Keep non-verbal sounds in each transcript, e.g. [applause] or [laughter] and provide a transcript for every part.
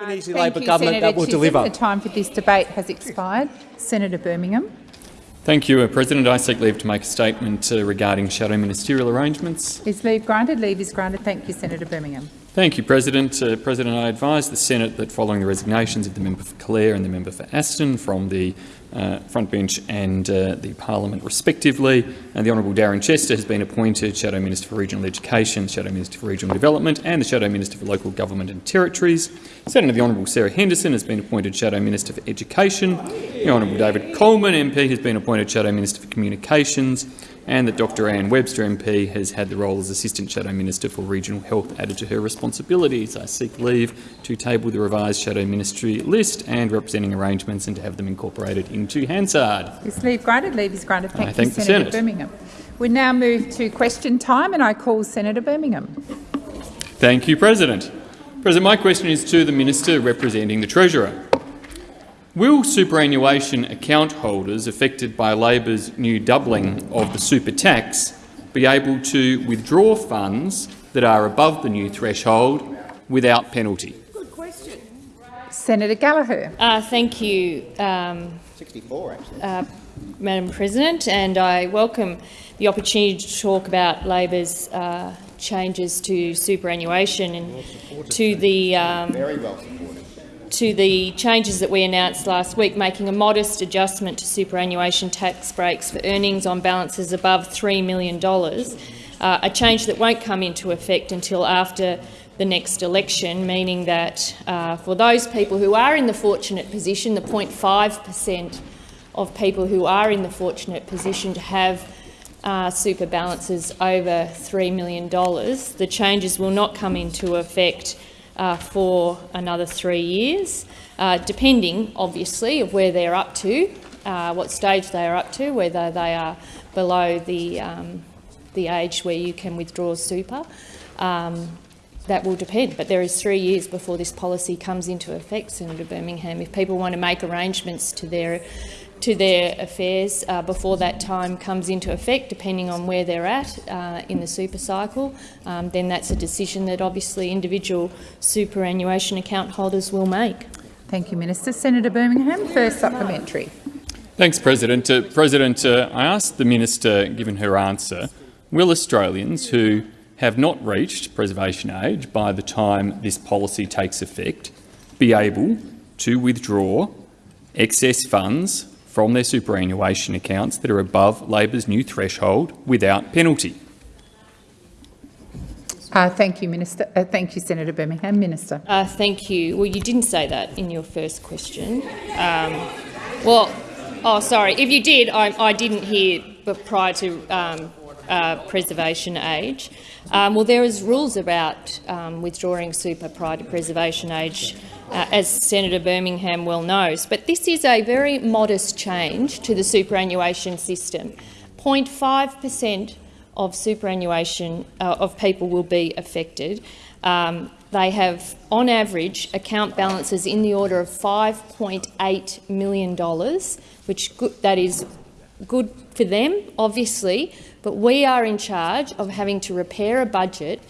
Albanese Thank Labor you, government Senator that will Chisholm. deliver. The time for this debate has expired. Senator Birmingham. Thank you, uh, President. I seek leave to make a statement uh, regarding shadow ministerial arrangements. Is leave granted? Leave is granted. Thank you, Senator Birmingham. Thank you, President. Uh, President, I advise the Senate that following the resignations of the member for Clare and the member for Aston from the uh, front bench and uh, the parliament respectively, and the Honourable Darren Chester has been appointed Shadow Minister for Regional Education, Shadow Minister for Regional Development and the Shadow Minister for Local Government and Territories. Senator the Honourable Sarah Henderson has been appointed Shadow Minister for Education. The Honourable David Coleman MP has been appointed Shadow Minister for Communications and that Dr Anne Webster MP has had the role as Assistant Shadow Minister for Regional Health added to her responsibilities. I seek leave to table the revised Shadow Ministry list and representing arrangements and to have them incorporated into Hansard. Is leave granted? Leave is granted. Thank I you, thank Senator Senate. Birmingham. We now move to question time, and I call Senator Birmingham. Thank you, President. President, my question is to the Minister representing the Treasurer. Will superannuation account holders affected by Labor's new doubling of the super tax be able to withdraw funds that are above the new threshold without penalty? Good question. Senator Gallagher. Uh, thank you, um, 64, actually. uh, Madam President, and I welcome the opportunity to talk about Labor's uh, changes to superannuation and to the um, Very well supported. to the changes that we announced last week, making a modest adjustment to superannuation tax breaks for earnings on balances above $3 million, uh, a change that won't come into effect until after the next election, meaning that uh, for those people who are in the fortunate position, the 0.5 per cent of people who are in the fortunate position to have uh, super balances over $3 million, the changes will not come into effect uh, for another three years, uh, depending, obviously, of where they're up to, uh, what stage they are up to, whether they are below the, um, the age where you can withdraw super. Um, that will depend, but there is three years before this policy comes into effect, Senator Birmingham. If people want to make arrangements to their to their affairs uh, before that time comes into effect, depending on where they're at uh, in the super cycle, um, then that's a decision that obviously individual superannuation account holders will make. Thank you, Minister. Senator Birmingham, first supplementary. Thanks, President. Uh, President, uh, I asked the Minister, given her answer, will Australians who have not reached preservation age by the time this policy takes effect be able to withdraw excess funds from their superannuation accounts that are above Labor's new threshold without penalty? Uh, thank you, Minister. Uh, thank you, Senator Birmingham. Minister. Uh, thank you. Well, you didn't say that in your first question. Um, well, oh, sorry. If you did, I, I didn't hear but prior to um, uh, preservation age. Um, well, there is rules about um, withdrawing super prior to preservation age, uh, as Senator Birmingham well knows. But this is a very modest change to the superannuation system. 0.5 per cent of superannuation uh, of people will be affected. Um, they have, on average, account balances in the order of $5.8 million, which that is good for them, obviously, but we are in charge of having to repair a budget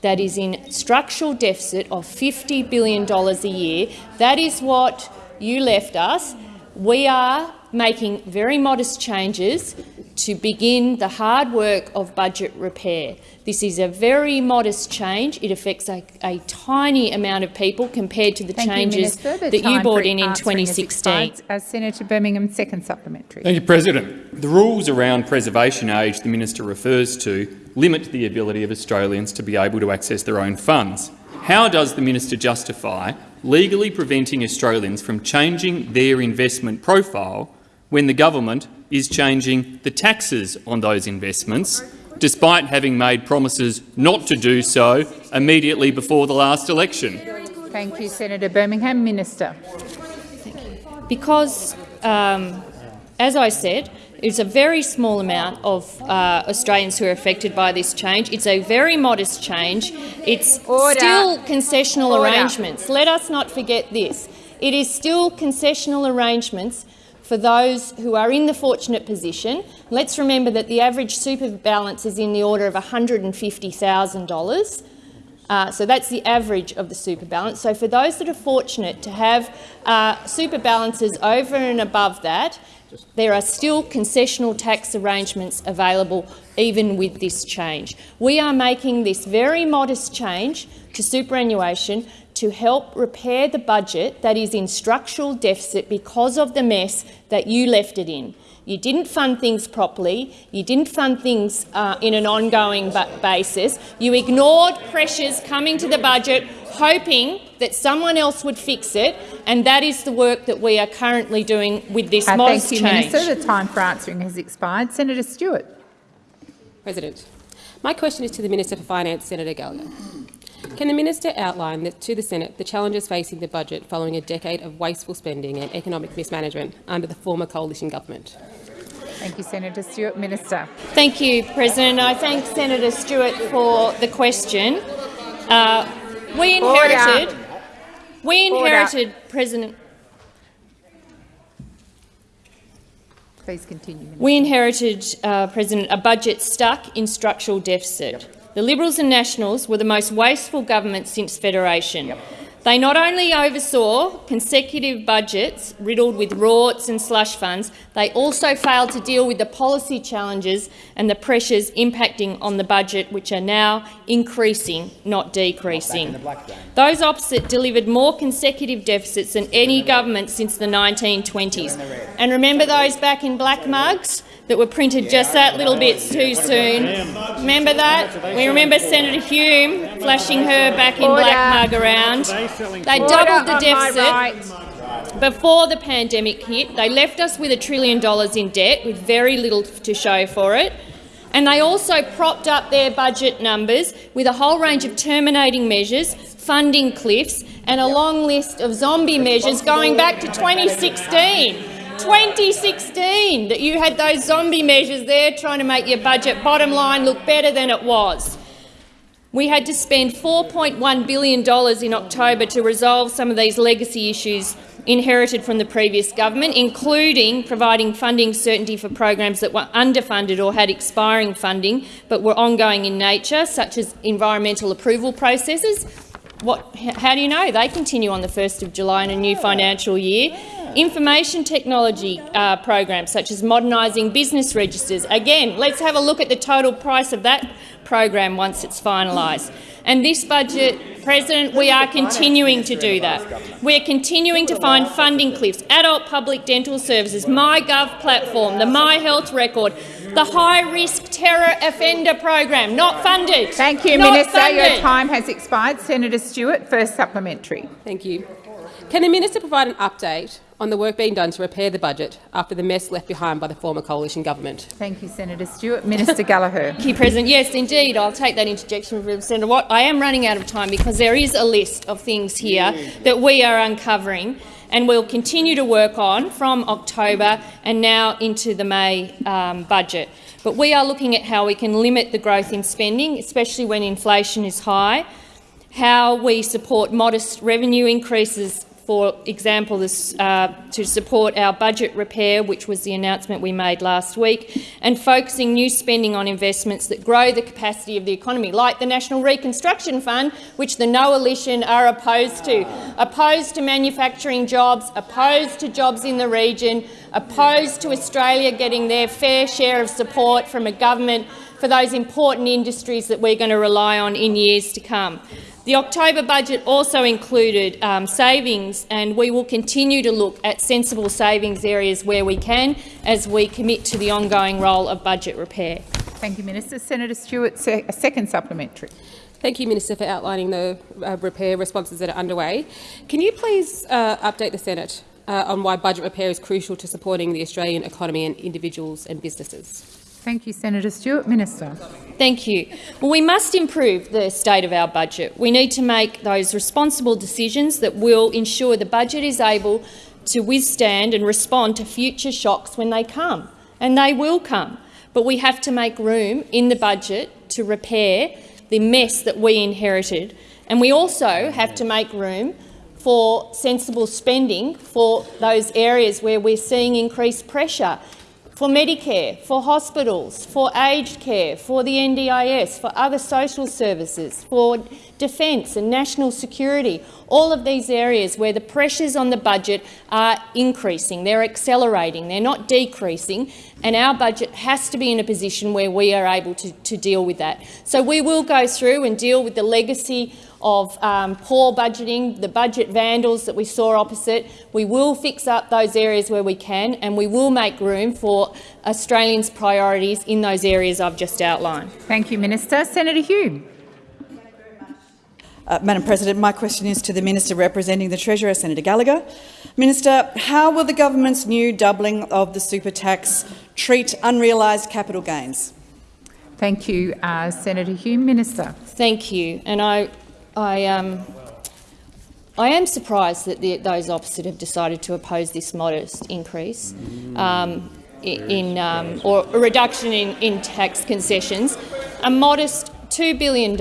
that is in structural deficit of $50 billion a year. That is what you left us. We are making very modest changes to begin the hard work of budget repair. This is a very modest change. It affects a, a tiny amount of people compared to the Thank changes you, Minister. The that you brought in in 2016. expired. Uh, Senator Birmingham, second supplementary. Thank you, President. The rules around preservation age the minister refers to limit the ability of Australians to be able to access their own funds. How does the minister justify legally preventing Australians from changing their investment profile when the government is changing the taxes on those investments, despite having made promises not to do so immediately before the last election? Thank you, Senator Birmingham. Minister. Because, um, as I said, it's a very small amount of uh, Australians who are affected by this change. It's a very modest change. It's Order. still concessional Order. arrangements. Let us not forget this. It is still concessional arrangements for those who are in the fortunate position. Let's remember that the average super balance is in the order of $150,000. Uh, so that's the average of the super balance. So for those that are fortunate to have uh, super balances over and above that, there are still concessional tax arrangements available even with this change. We are making this very modest change to superannuation to help repair the budget that is in structural deficit because of the mess that you left it in. You didn't fund things properly. You didn't fund things uh, in an ongoing basis. You ignored pressures coming to the budget, hoping that someone else would fix it, and that is the work that we are currently doing with this uh, modest thank you, change. Minister. The time for answering has expired. Senator Stewart. President, my question is to the Minister for Finance, Senator Gallagher. Can the minister outline the, to the Senate the challenges facing the budget following a decade of wasteful spending and economic mismanagement under the former coalition government? Thank you, Senator Stewart. Minister. Thank you, President. I thank Senator Stewart for the question. Uh, we inherited, Order. we inherited, Order. President. Please continue. Minister. We inherited, uh, President, a budget stuck in structural deficit. Yep. The Liberals and Nationals were the most wasteful government since Federation. Yep. They not only oversaw consecutive budgets riddled with rorts and slush funds, they also failed to deal with the policy challenges and the pressures impacting on the budget, which are now increasing, not decreasing. Those opposite delivered more consecutive deficits than any government since the 1920s. And remember those back in black mugs? That were printed just that little bit too soon. Remember that? We remember Senator Hume flashing her back in Order. black mug around. They doubled the deficit before the pandemic hit. They left us with a trillion dollars in debt with very little to show for it. And they also propped up their budget numbers with a whole range of terminating measures, funding cliffs and a long list of zombie measures going back to 2016. 2016 that you had those zombie measures there trying to make your budget bottom line look better than it was. We had to spend $4.1 billion in October to resolve some of these legacy issues inherited from the previous government, including providing funding certainty for programs that were underfunded or had expiring funding but were ongoing in nature, such as environmental approval processes. What, how do you know? They continue on the 1st of July in a new financial year. Information technology uh, programs such as modernising business registers. Again, let's have a look at the total price of that program once it's finalised. And this budget, President, we are continuing to do that. We are continuing to find funding cliffs, adult public dental services, MyGov platform, the My Health record, the high-risk terror offender program, not funded. Thank you, not Minister. Funded. Your time has expired. Senator Stewart, first supplementary. Thank you. Can the minister provide an update on the work being done to repair the budget after the mess left behind by the former coalition government? Thank you, Senator Stewart. Minister Gallagher. Thank you, President. Yes, indeed. I'll take that interjection from Senator Watt. I am running out of time because there is a list of things here that we are uncovering and we'll continue to work on from October and now into the May um, budget. But we are looking at how we can limit the growth in spending, especially when inflation is high, how we support modest revenue increases for example, this, uh, to support our budget repair, which was the announcement we made last week, and focusing new spending on investments that grow the capacity of the economy, like the National Reconstruction Fund, which the Coalition are opposed to. Opposed to manufacturing jobs, opposed to jobs in the region, opposed to Australia getting their fair share of support from a government for those important industries that we're going to rely on in years to come. The October budget also included um, savings, and we will continue to look at sensible savings areas where we can as we commit to the ongoing role of budget repair. Thank you, Minister. Senator Stewart, a second supplementary. Thank you, Minister, for outlining the uh, repair responses that are underway. Can you please uh, update the Senate uh, on why budget repair is crucial to supporting the Australian economy and individuals and businesses? Thank you, Senator Stewart. Minister. Thank you. Well, we must improve the state of our budget. We need to make those responsible decisions that will ensure the budget is able to withstand and respond to future shocks when they come, and they will come. But we have to make room in the budget to repair the mess that we inherited, and we also have to make room for sensible spending for those areas where we're seeing increased pressure for Medicare, for hospitals, for aged care, for the NDIS, for other social services, for defence and national security, all of these areas where the pressures on the budget are increasing, they're accelerating, they're not decreasing, and our budget has to be in a position where we are able to, to deal with that. So we will go through and deal with the legacy of um, poor budgeting, the budget vandals that we saw opposite. We will fix up those areas where we can, and we will make room for Australians' priorities in those areas I've just outlined. Thank you, Minister. Senator Hume. Uh, Madam President, my question is to the Minister representing the Treasurer, Senator Gallagher. Minister, how will the government's new doubling of the super tax treat unrealised capital gains? Thank you, uh, Senator Hume. Minister. Thank you. And I, I, um, I am surprised that the, those opposite have decided to oppose this modest increase um, in, um, or a reduction in, in tax concessions. A modest $2 billion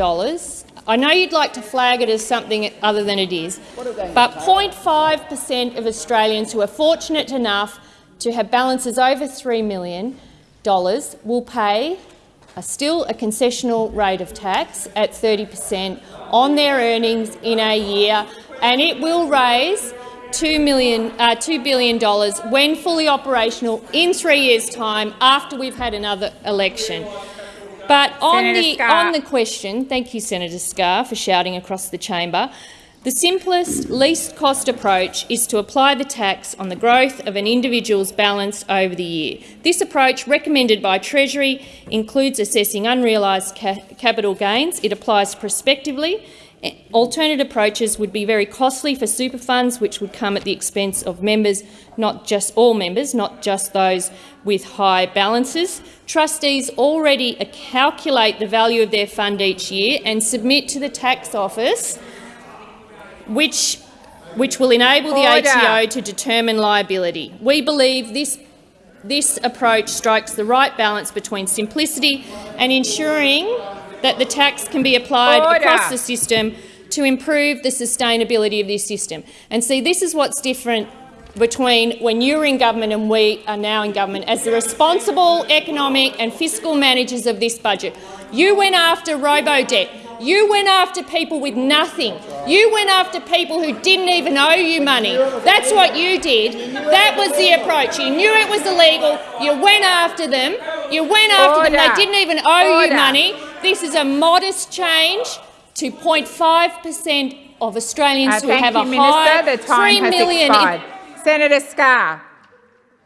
I know you'd like to flag it as something other than it is, but 0.5 per cent of Australians who are fortunate enough to have balances over $3 million will pay a still a concessional rate of tax at 30 per cent on their earnings in a year, and it will raise 2, million, uh, $2 billion when fully operational in three years' time after we've had another election. But on the, on the question, thank you, Senator Scarr, for shouting across the chamber. The simplest, least cost approach is to apply the tax on the growth of an individual's balance over the year. This approach, recommended by Treasury, includes assessing unrealised ca capital gains. It applies prospectively eh, Alternative approaches would be very costly for super funds, which would come at the expense of members, not just all members, not just those with high balances. Trustees already calculate the value of their fund each year and submit to the tax office, which, which will enable the Order. ATO to determine liability. We believe this this approach strikes the right balance between simplicity and ensuring that the tax can be applied Order. across the system to improve the sustainability of this system. And see, this is what's different between when you were in government and we are now in government. As the responsible economic and fiscal managers of this budget, you went after robo-debt. You went after people with nothing. You went after people who didn't even owe you money. That's what you did. That was the approach. You knew it was illegal. You went after them. You went after Order. them. They didn't even owe Order. you money. This is a modest change to 0.5 per cent of Australians uh, who have you, a Minister. high the time 3 million. Senator Scarr,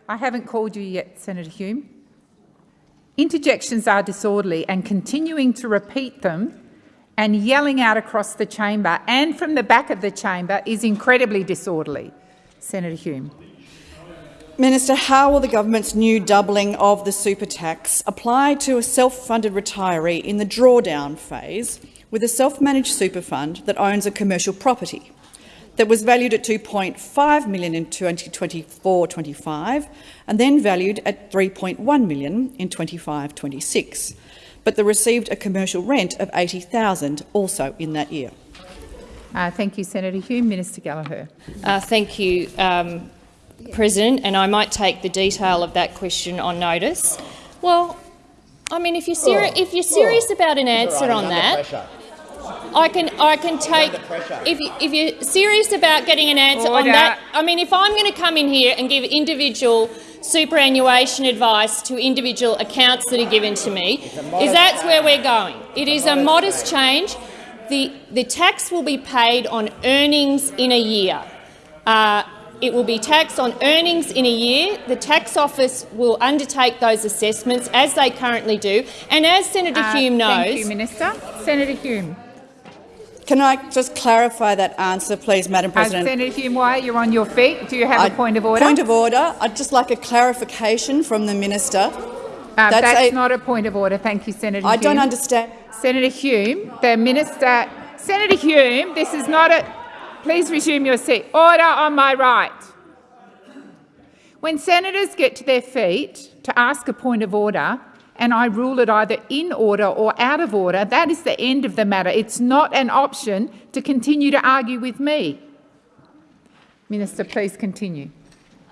I haven't called you yet, Senator Hume. Interjections are disorderly and continuing to repeat them and yelling out across the chamber and from the back of the chamber is incredibly disorderly. Senator Hume. Minister, how will the government's new doubling of the super tax apply to a self-funded retiree in the drawdown phase with a self-managed super fund that owns a commercial property that was valued at 2.5 million in 2024-25 and then valued at 3.1 million in 25-26, but they received a commercial rent of 80,000 also in that year? Uh, thank you, Senator Hume. Minister Gallagher. Uh, thank you. Um, President, and I might take the detail of that question on notice. Well, I mean, if you're, seri oh. if you're serious oh. about an answer right, on that, I can I can take if you, if you're serious about getting an answer Order. on that. I mean, if I'm going to come in here and give individual superannuation advice to individual accounts that are given to me, is that's where we're going. It is a modest change. The the tax will be paid on earnings in a year. Uh, it will be taxed on earnings in a year. The tax office will undertake those assessments as they currently do. And as Senator uh, Hume knows— Thank you, Minister. Senator Hume. Can I just clarify that answer, please, Madam President? Uh, Senator Hume, why you're on your feet? Do you have I, a point of order? Point of order. I'd just like a clarification from the minister. Uh, that's, that's a, not a point of order. Thank you, Senator I Hume. don't understand. Senator Hume, the minister. Senator Hume, this is not a. Please resume your seat. Order on my right. When senators get to their feet to ask a point of order, and I rule it either in order or out of order, that is the end of the matter. It's not an option to continue to argue with me. Minister, please continue.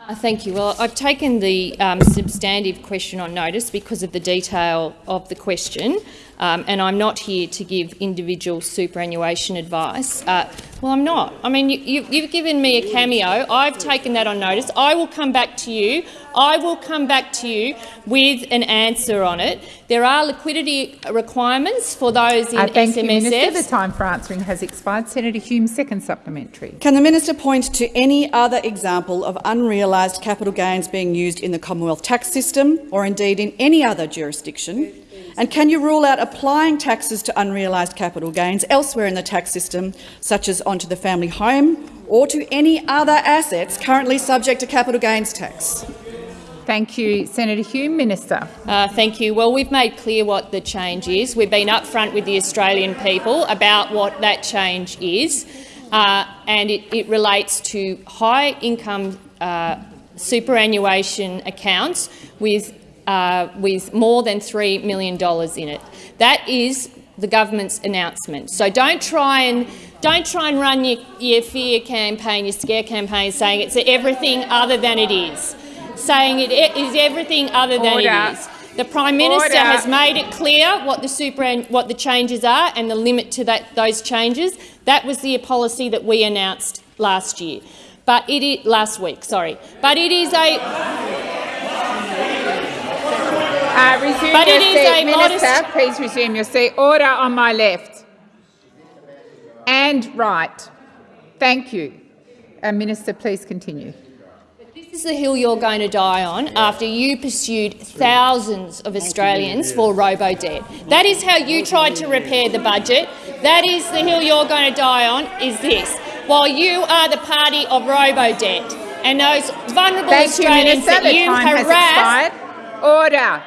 Uh, Thank you. Well, I've taken the um, substantive question on notice because of the detail of the question, um, and I'm not here to give individual superannuation advice. Uh, well, I'm not. I mean, you, you, you've given me a cameo. I've taken that on notice. I will come back to you. I will come back to you with an answer on it. There are liquidity requirements for those in Uh, thank you, Minister. The time for answering has expired. Senator Hume, second supplementary. Can the minister point to any other example of unrealised capital gains being used in the Commonwealth tax system or indeed in any other jurisdiction? And can you rule out applying taxes to unrealised capital gains elsewhere in the tax system, such as onto the family home or to any other assets currently subject to capital gains tax? Thank you, Senator Hume. Minister. Uh, thank you. Well, we've made clear what the change is. We've been upfront with the Australian people about what that change is, uh, and it, it relates to high income uh, superannuation accounts with, uh, with more than $3 million in it. That is the government's announcement. So don't try and don't try and run your, your fear campaign, your scare campaign, saying it's everything other than it is saying it is everything other than Order. it is. The Prime Minister Order. has made it clear what the super what the changes are and the limit to that those changes. That was the policy that we announced last year, but it is last week. Sorry, but it is a Uh, resume But your it is seat. a Minister, modest- please resume your seat. Order on my left. And right. Thank you. Uh, Minister, please continue. This is the hill you're going to die on after you pursued thousands of Australians for robo-debt. That is how you tried to repair the budget. That is the hill you're going to die on, is this. While you are the party of robo-debt and those vulnerable Thank you, Australians Minister. that The you time has expired. Order.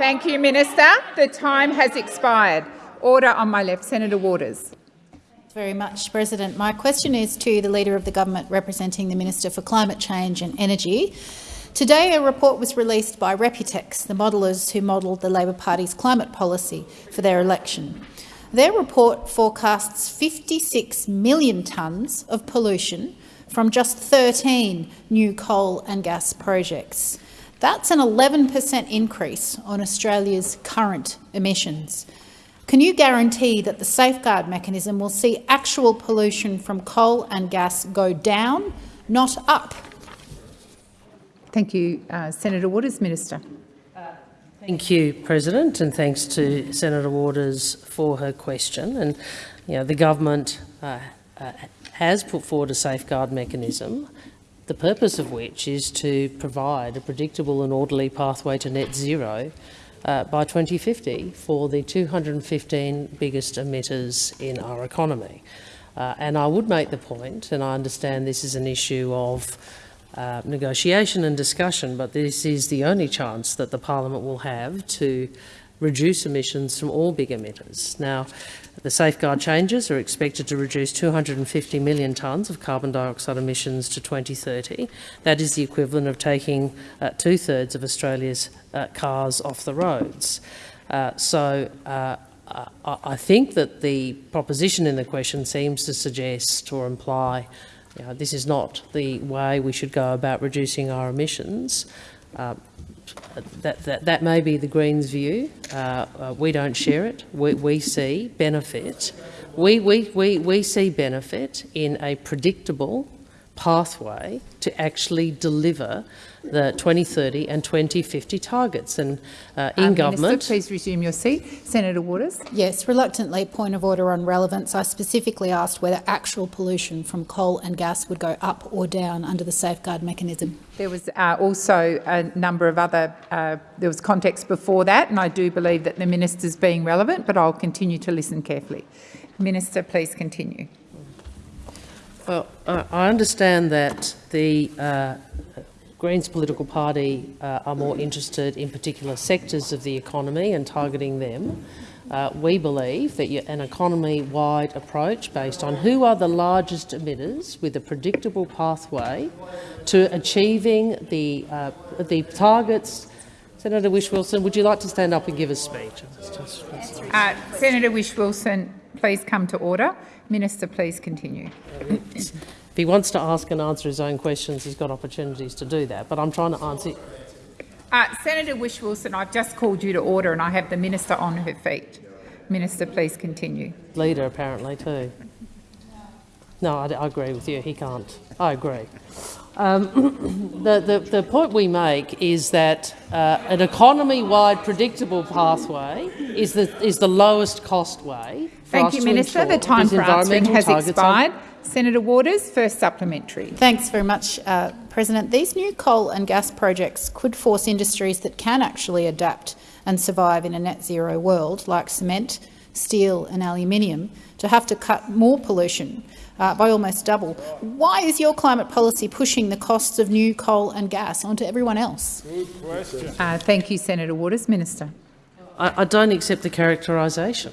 Thank you, Minister. The time has expired. Order on my left. Senator Waters. very much, President. My question is to the Leader of the Government representing the Minister for Climate Change and Energy. Today, a report was released by RepuTex, the modellers who modelled the Labor Party's climate policy for their election. Their report forecasts 56 million tonnes of pollution from just 13 new coal and gas projects. That's an 11% increase on Australia's current emissions. Can you guarantee that the safeguard mechanism will see actual pollution from coal and gas go down, not up? Thank you, uh, Senator Waters. Minister. Thank you, President, and thanks to Senator Waters for her question. And you know, the government uh, uh, has put forward a safeguard mechanism, the purpose of which is to provide a predictable and orderly pathway to net zero uh, by 2050 for the 215 biggest emitters in our economy. Uh, and I would make the point, and I understand this is an issue of uh, negotiation and discussion, but this is the only chance that the parliament will have to reduce emissions from all big emitters. Now, the safeguard changes are expected to reduce 250 million tonnes of carbon dioxide emissions to 2030. That is the equivalent of taking uh, two-thirds of Australia's uh, cars off the roads. Uh, so uh, I think that the proposition in the question seems to suggest or imply you know, this is not the way we should go about reducing our emissions. That, that, that may be the Greens' view. Uh, uh, we don't share it. We, we see benefit. We, we, we, we see benefit in a predictable pathway to actually deliver the 2030 and 2050 targets. And uh, in Uh, government, Minister, please resume your seat. Senator Waters. Yes, reluctantly, point of order on relevance. I specifically asked whether actual pollution from coal and gas would go up or down under the safeguard mechanism. There was uh, also a number of other, uh, there was context before that, and I do believe that the minister is being relevant, but I'll continue to listen carefully. Minister, please continue. Well, I understand that the uh, Greens political party uh, are more interested in particular sectors of the economy and targeting them. Uh, we believe that an economy-wide approach based on who are the largest emitters with a predictable pathway to achieving the, uh, the targets. Senator Whish-Wilson, would you like to stand up and give a speech? Uh, Senator Whish-Wilson, please come to order. Minister, please continue. If he wants to ask and answer his own questions, he's got opportunities to do that. But I'm trying to answer. Uh, Senator Whish-Wilson, I've just called you to order and I have the minister on her feet. Minister, please continue. Leader, apparently, too. No, I, I agree with you. He can't. I agree. Um, [coughs] the, the, the point we make is that uh, an economy-wide predictable pathway is the, is the lowest cost way Thank you, Minister. The time for answering environmental has expired. Senator Waters, first supplementary. Thanks very much, uh, President. These new coal and gas projects could force industries that can actually adapt and survive in a net zero world, like cement, steel and aluminium, to have to cut more pollution uh, by almost double. Why is your climate policy pushing the costs of new coal and gas onto everyone else? Good Uh, thank you, Senator Waters. Minister. I, I don't accept the characterisation.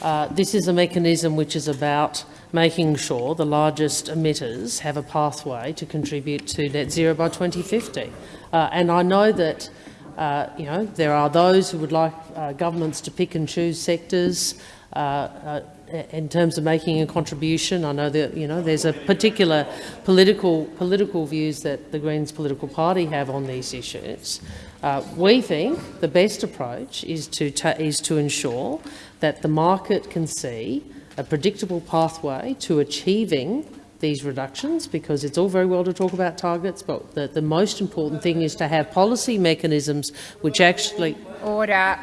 Uh, this is a mechanism which is about making sure the largest emitters have a pathway to contribute to net zero by 2050. Uh, and I know that uh, you know there are those who would like uh, governments to pick and choose sectors uh, uh, in terms of making a contribution. I know that you know there's a particular political political views that the Greens political party have on these issues. Uh, we think the best approach is to is to ensure that the market can see a predictable pathway to achieving these reductions, because it's all very well to talk about targets, but the, the most important thing is to have policy mechanisms which actually Order.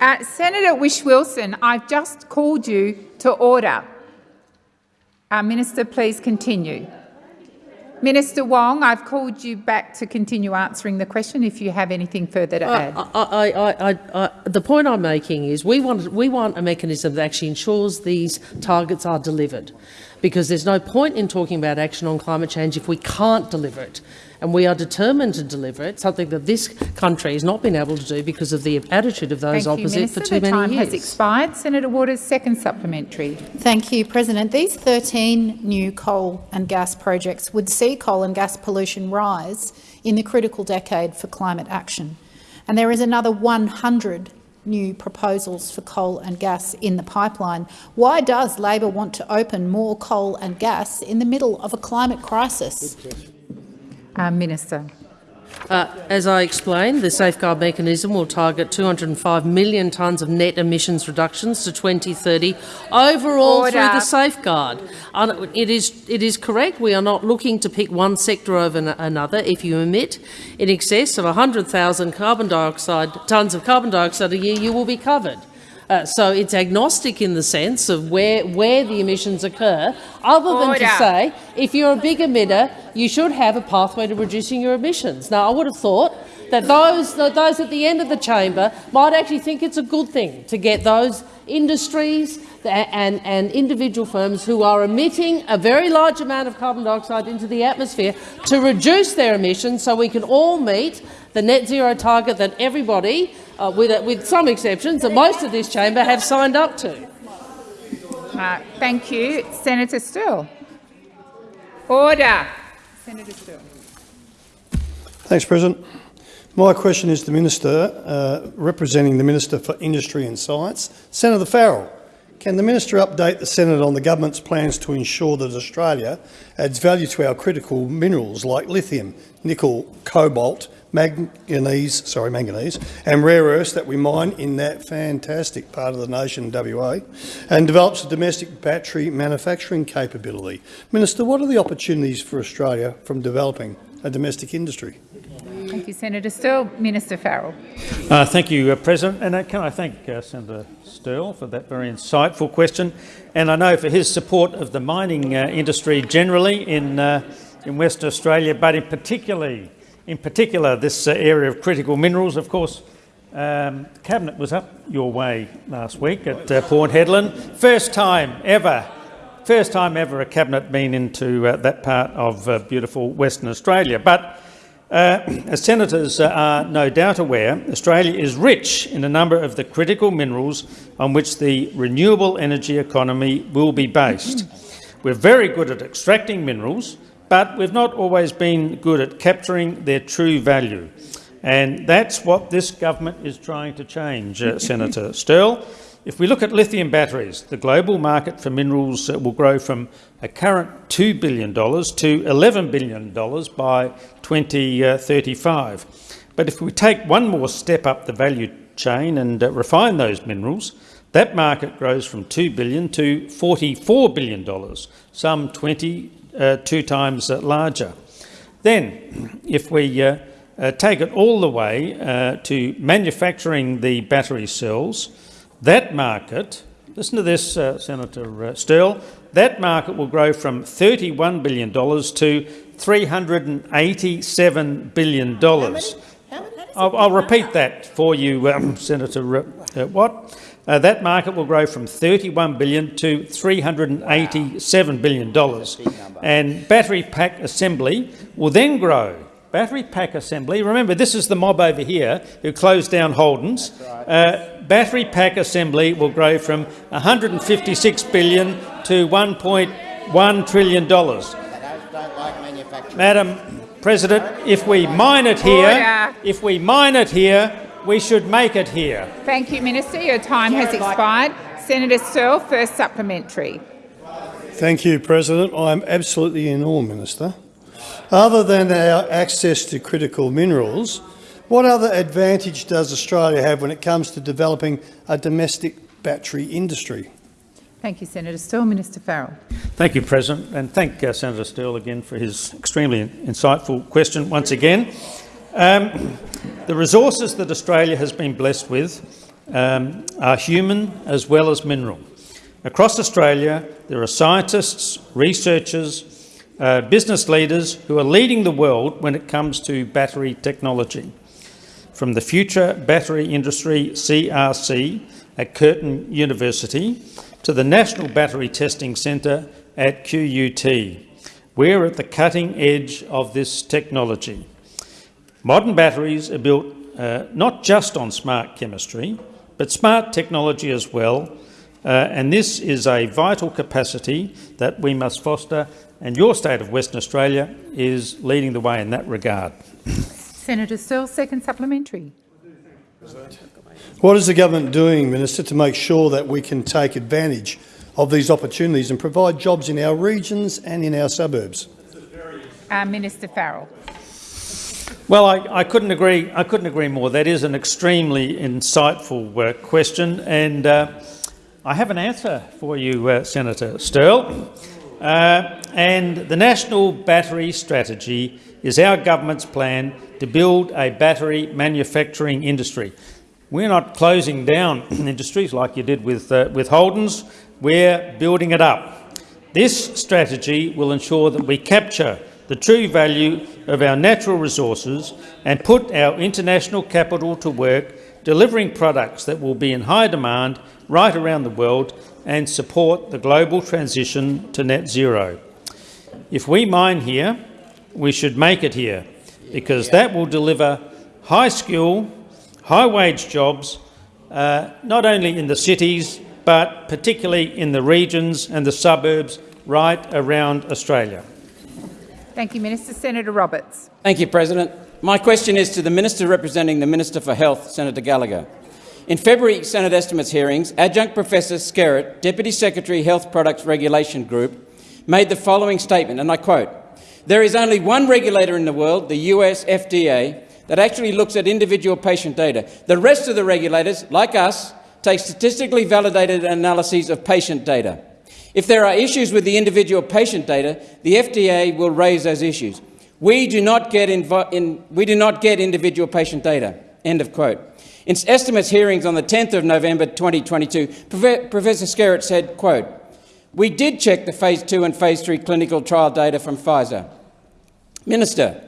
Uh, Senator Whish-Wilson, I've just called you to order. Uh, Minister, please continue. Minister Wong, I've called you back to continue answering the question if you have anything further to add. I, I, I, I, I, the point I'm making is we want, we want a mechanism that actually ensures these targets are delivered, because there's no point in talking about action on climate change if we can't deliver it. And we are determined to deliver it, something that this country has not been able to do because of the attitude of those Thank you, opposite Minister. for too the many time years. has expired. Senator Waters, second supplementary. Thank you, President. These 13 new coal and gas projects would see coal and gas pollution rise in the critical decade for climate action. And there is another 100 new proposals for coal and gas in the pipeline. Why does Labor want to open more coal and gas in the middle of a climate crisis? Uh, Minister. Uh, as I explained, the safeguard mechanism will target 205 million tonnes of net emissions reductions to 2030 overall Order. through the safeguard. It is, it is correct we are not looking to pick one sector over another. If you emit in excess of 100,000 carbon dioxide tonnes of carbon dioxide a year, you will be covered. Uh, so it's agnostic in the sense of where, where the emissions occur, other than Order. to say if you're a big emitter, you should have a pathway to reducing your emissions. Now, I would have thought that those, those at the end of the chamber might actually think it's a good thing to get those industries and, and individual firms who are emitting a very large amount of carbon dioxide into the atmosphere to reduce their emissions so we can all meet the net zero target that everybody, uh, with, with some exceptions, that most of this chamber have signed up to. Uh, thank you. Senator Sterle. Order. Senator Sterle. Thanks, President. My question is to the Minister, uh, representing the Minister for Industry and Science, Senator Farrell. Can the Minister update the Senate on the government's plans to ensure that Australia adds value to our critical minerals like lithium, nickel, cobalt, manganese, sorry, manganese, and rare earths that we mine in that fantastic part of the nation, WA, and develops a domestic battery manufacturing capability? Minister, what are the opportunities for Australia from developing a domestic industry? Thank you, Senator Sterle. Minister Farrell. Uh, thank you, uh, President. And uh, can I thank uh, Senator Sterle for that very insightful question, and I know for his support of the mining uh, industry generally in uh, in Western Australia, but in particularly in particular this uh, area of critical minerals. Of course, um, cabinet was up your way last week at uh, Port Hedland. First time ever. First time ever a cabinet been into uh, that part of uh, beautiful Western Australia, but. Uh, [clears throat] as senators uh, are no doubt aware, Australia is rich in a number of the critical minerals on which the renewable energy economy will be based. We're very good at extracting minerals, but we've not always been good at capturing their true value. And that's what this government is trying to change, uh, [laughs] Senator Sterle. if we look at lithium batteries, the global market for minerals uh, will grow from a current $2 billion to $11 billion by 2035. But if we take one more step up the value chain and uh, refine those minerals, that market grows from 2 billion to $44 billion, some 22 uh, times uh, larger. Then, if we uh, uh, take it all the way uh, to manufacturing the battery cells, that market, listen to this, uh, Senator uh, Sterle, that market will grow from $31 billion to $387 billion. I'll, I'll, repeat that for you, um, Senator uh, Watt. Uh, that market will grow from 31 billion to 387 billion dollars, and battery pack assembly will then grow. Battery pack assembly. Remember, this is the mob over here who closed down Holden's. Uh, battery pack assembly will grow from 156 billion to 1.1 trillion dollars. Madam President, if we mine it here, if we mine it here, we should make it here. Thank you, Minister. Your time has expired. Senator Sterle, first supplementary. Thank you, President. I'm absolutely in awe, Minister. Other than our access to critical minerals, what other advantage does Australia have when it comes to developing a domestic battery industry? Thank you, Senator Sterle. Minister Farrell. Thank you, President, and thank uh, Senator Sterle again for his extremely insightful question once again. Um, the resources that Australia has been blessed with um, are human as well as mineral. Across Australia, there are scientists, researchers, uh, business leaders who are leading the world when it comes to battery technology. From the Future Battery Industry CRC at Curtin University to the National Battery Testing Centre at QUT. We're at the cutting edge of this technology. Modern batteries are built uh, not just on smart chemistry, but smart technology as well, uh, and this is a vital capacity that we must foster, and your state of Western Australia is leading the way in that regard. Senator Sterle, second supplementary. What is the government doing, Minister, to make sure that we can take advantage of these opportunities and provide jobs in our regions and in our suburbs? Uh, Minister Farrell. Well, I, I, couldn't agree. I couldn't agree more. That is an extremely insightful uh, question, and uh, I have an answer for you, uh, Senator Sterle. Uh, and the National Battery Strategy is our government's plan to build a battery manufacturing industry. We're not closing down [clears throat] industries like you did with uh, with Holden's. We're building it up. This strategy will ensure that we capture the true value of our natural resources and put our international capital to work delivering products that will be in high demand right around the world and support the global transition to net zero. If we mine here, we should make it here because that will deliver high skill, high wage jobs, uh, not only in the cities but particularly in the regions and the suburbs right around Australia. Thank you, Minister. Senator Roberts. Thank you, President. My question is to the Minister representing the Minister for Health, Senator Gallagher. In February Senate estimates hearings, Adjunct Professor Skerritt, Deputy Secretary Health Products Regulation Group, made the following statement, and I quote, There is only one regulator in the world, the US FDA, that actually looks at individual patient data. The rest of the regulators, like us, take statistically validated analyses of patient data. If there are issues with the individual patient data, the FDA will raise those issues. We do not get, in, we do not get individual patient data. End of quote. In estimates hearings on the 10th of November 2022, Professor Skerritt said, quote, we did check the phase 2 and phase 3 clinical trial data from Pfizer. Minister,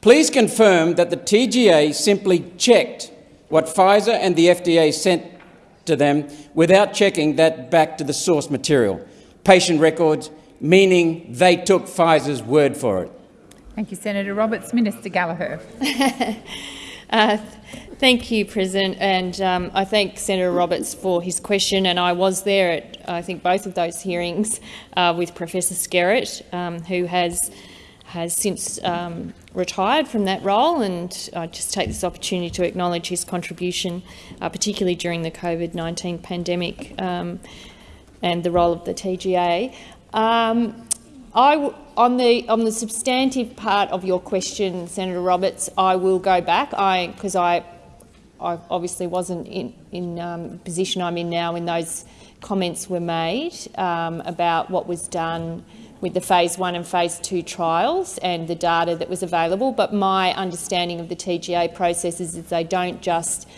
please confirm that the TGA simply checked what Pfizer and the FDA sent to them without checking that back to the source material patient records, meaning they took Pfizer's word for it. Thank you, Senator Roberts. Minister Gallagher. [laughs] uh, thank you, President, and um, I thank Senator Roberts for his question. And I was there at, I think, both of those hearings uh, with Professor Skerritt, um, who has has since um, retired from that role, and I just take this opportunity to acknowledge his contribution, uh, particularly during the COVID-19 pandemic um, and the role of the TGA. Um, I, on the on the substantive part of your question, Senator Roberts, I will go back because I, I, obviously wasn't in in um, position I'm in now when those comments were made um, about what was done with the phase one and phase two trials and the data that was available. But my understanding of the TGA process is that they don't just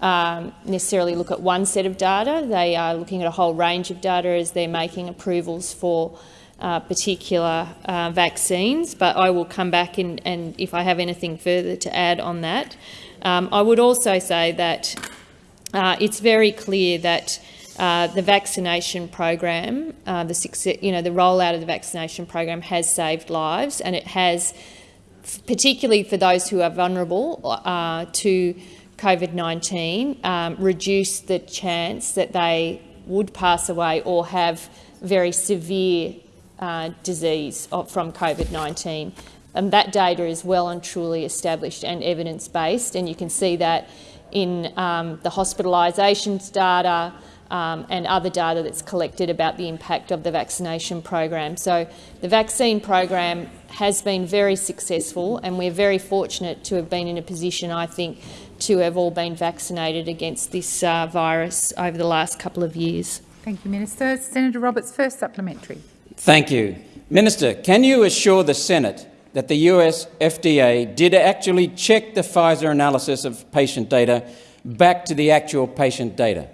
um, necessarily look at one set of data. They are looking at a whole range of data as they're making approvals for uh, particular uh, vaccines. But I will come back and if I have anything further to add on that. Um, I would also say that uh, it's very clear that uh, the vaccination program, uh, the success, you know, the rollout of the vaccination program has saved lives, and it has, particularly for those who are vulnerable uh, to COVID-19, um, reduced the chance that they would pass away or have very severe uh, disease from COVID-19. And that data is well and truly established and evidence-based, and you can see that in um, the hospitalisations data, um, and other data that's collected about the impact of the vaccination program. So the vaccine program has been very successful and we're very fortunate to have been in a position, I think, to have all been vaccinated against this uh, virus over the last couple of years. Thank you, Minister. Senator Roberts, first supplementary. Thank you. Minister, can you assure the Senate that the US FDA did actually check the Pfizer analysis of patient data back to the actual patient data?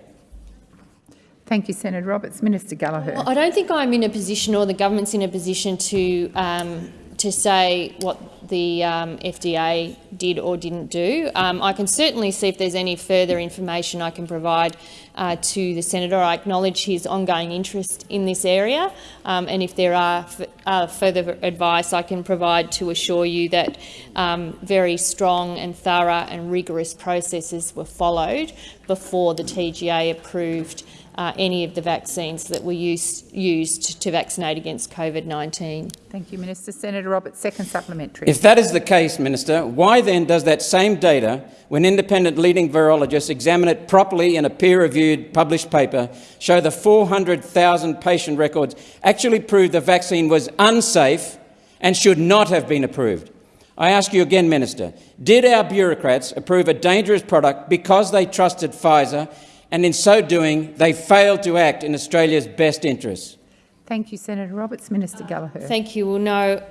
Thank you, Senator Roberts. Minister Gallagher. Well, I don't think I'm in a position or the government's in a position to um, to say what the um, FDA did or didn't do. Um, I can certainly see if there's any further information I can provide uh, to the senator. I acknowledge his ongoing interest in this area, um, and if there are uh, further advice I can provide to assure you that um, very strong and thorough and rigorous processes were followed before the TGA approved uh, any of the vaccines that were used, used to vaccinate against COVID-19. Thank you, Minister. Senator Roberts, second supplementary. If that is the case, Minister, why then does that same data, when independent leading virologists examine it properly in a peer-reviewed published paper, show the 400,000 patient records actually prove the vaccine was unsafe and should not have been approved? I ask you again, Minister, did our bureaucrats approve a dangerous product because they trusted Pfizer and in so doing, they failed to act in Australia's best interests. Thank you, Senator Roberts. Minister Gallagher. Thank you. Well, no,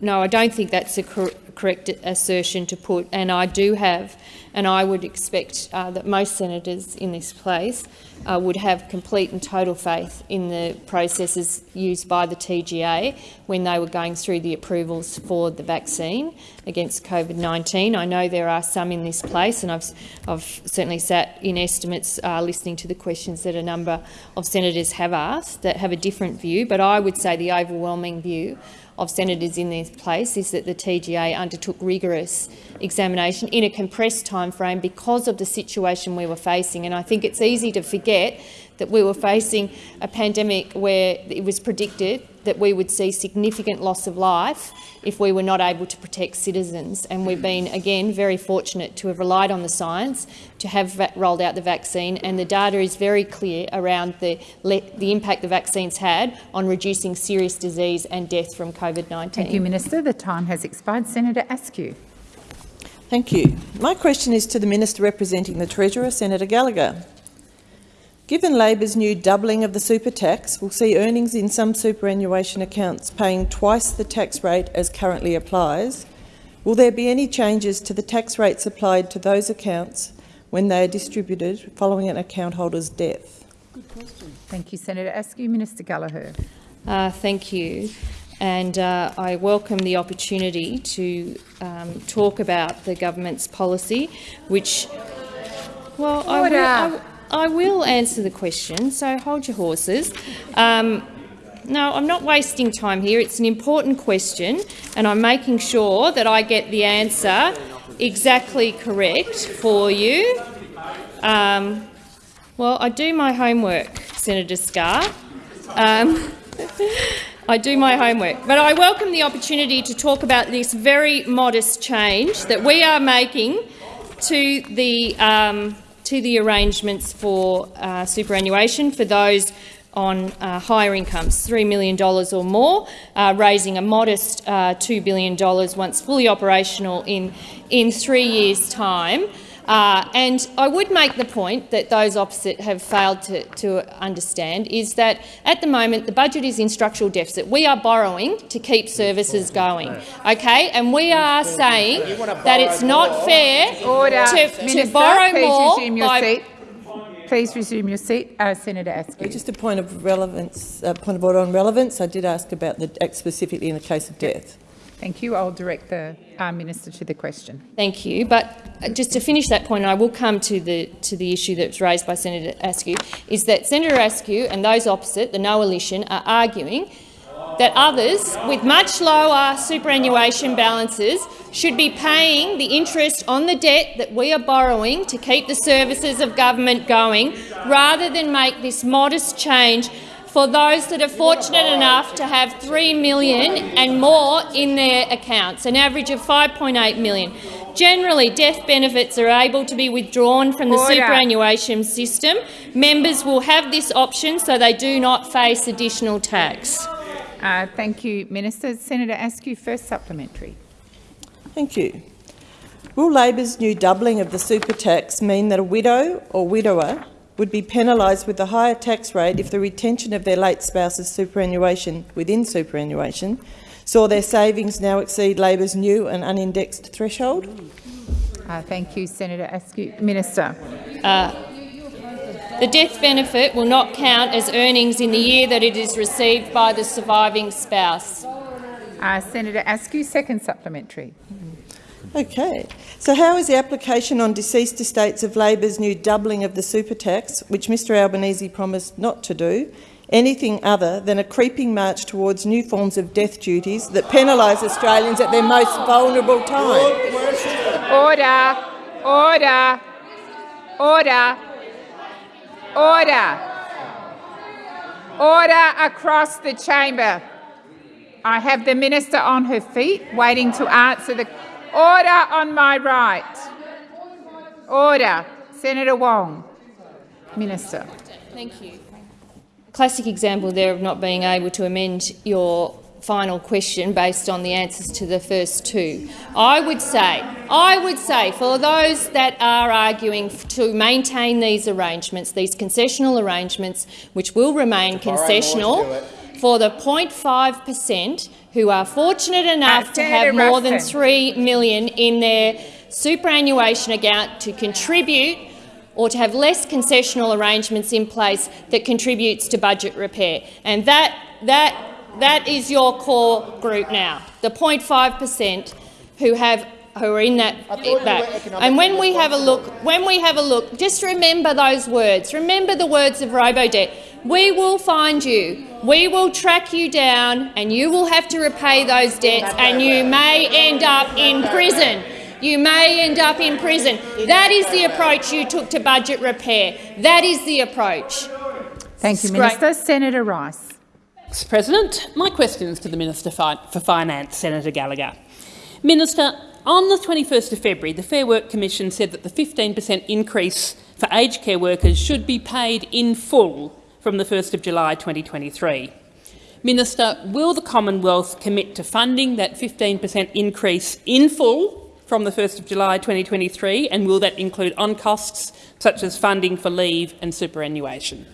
no, I don't think that's a cor correct assertion to put, and I do have, and I would expect uh, that most senators in this place uh, would have complete and total faith in the processes used by the TGA when they were going through the approvals for the vaccine against COVID-19. I know there are some in this place, and I've, I've certainly sat in estimates uh, listening to the questions that a number of senators have asked that have a different view, but I would say the overwhelming view of senators in this place is that the TGA undertook rigorous examination in a compressed timeframe because of the situation we were facing. And I think it's easy to forget that we were facing a pandemic where it was predicted that we would see significant loss of life if we were not able to protect citizens. And we've been, again, very fortunate to have relied on the science to have rolled out the vaccine, and the data is very clear around the, the impact the vaccines had on reducing serious disease and death from COVID-19. Thank you, Minister. The time has expired. Senator Askew. Thank you. My question is to the Minister representing the Treasurer, Senator Gallagher. Given Labor's new doubling of the super tax we'll see earnings in some superannuation accounts paying twice the tax rate as currently applies, will there be any changes to the tax rates applied to those accounts when they are distributed following an account holder's death? Good question. Thank you, Senator Askew. Minister Gallagher. Uh, thank you. And uh, I welcome the opportunity to um, talk about the government's policy, which, well, I will, I, I will answer the question, so hold your horses. Um, no, I'm not wasting time here. It's an important question, and I'm making sure that I get the answer exactly correct for you. Um, well, I do my homework, Senator Scarr. Um, [laughs] I do my homework. But I welcome the opportunity to talk about this very modest change that we are making to the, um, to the arrangements for uh, superannuation for those on uh, higher incomes, $3 million or more, uh, raising a modest uh, $2 billion once fully operational in, in three years' time. Uh, and I would make the point that those opposite have failed to, to, understand is that at the moment the budget is in structural deficit. We are borrowing to keep services going, okay? And we are saying that it's not fair Order. to, Minister, to borrow please more resume your seat. Please resume your seat. Uh, Senator Askew. Just a point of relevance, uh, point of order on relevance. I did ask about the act specifically in the case of death. Thank you. I'll direct the uh, minister to the question. Thank you. But uh, just to finish that point, and I will come to the to the issue that was raised by Senator Askew, is that Senator Askew and those opposite, the no coalition, are arguing that others with much lower superannuation balances should be paying the interest on the debt that we are borrowing to keep the services of government going, rather than make this modest change for those that are fortunate enough to have 3 million and more in their accounts, an average of 5.8 million. Generally, death benefits are able to be withdrawn from the Order. superannuation system. Members will have this option so they do not face additional tax. Uh, thank you, Minister. Senator Askew, first supplementary. Thank you. Will Labor's new doubling of the super tax mean that a widow or widower would be penalised with a higher tax rate if the retention of their late spouse's superannuation within superannuation saw their savings now exceed Labor's new and unindexed threshold? Uh, thank you, Senator Askew. Minister. Uh, the death benefit will not count as earnings in the year that it is received by the surviving spouse. Uh, Senator Askew, second supplementary. Okay. So how is the application on deceased estates of Labor's new doubling of the super tax, which Mr Albanese promised not to do, anything other than a creeping march towards new forms of death duties that penalise Australians at their most vulnerable time? Order. Order. Order. Order. Order across the chamber. I have the minister on her feet waiting to answer the order on my right. Order. Senator Wong. Minister. Thank you. Classic example there of not being able to amend your final question based on the answers to the first two. I would say, I would say for those that are arguing to maintain these arrangements, these concessional arrangements, which will remain concessional, for the 0.5 per cent who are fortunate enough to have more than Ruston. 3 million in their superannuation account to contribute or to have less concessional arrangements in place that contributes to budget repair. And that, that, that is your core group now, the 0.5 per cent who have who are in that, that. And when we have a look, when we have a look, just remember those words. Remember the words of Robodebt. We will find you. We will track you down, and you will have to repay those debts, and you may end up in prison. You may end up in prison. That is the approach you took to budget repair. That is the approach. Thank you, Minister. Senator Rice. Mr President, my question is to the Minister for Finance, Senator Gallagher. Minister, on the 21st of February, the Fair Work Commission said that the 15 per cent increase for aged care workers should be paid in full from the 1st of July 2023. Minister, will the Commonwealth commit to funding that 15 per cent increase in full from the 1st of July 2023, and will that include on costs such as funding for leave and superannuation?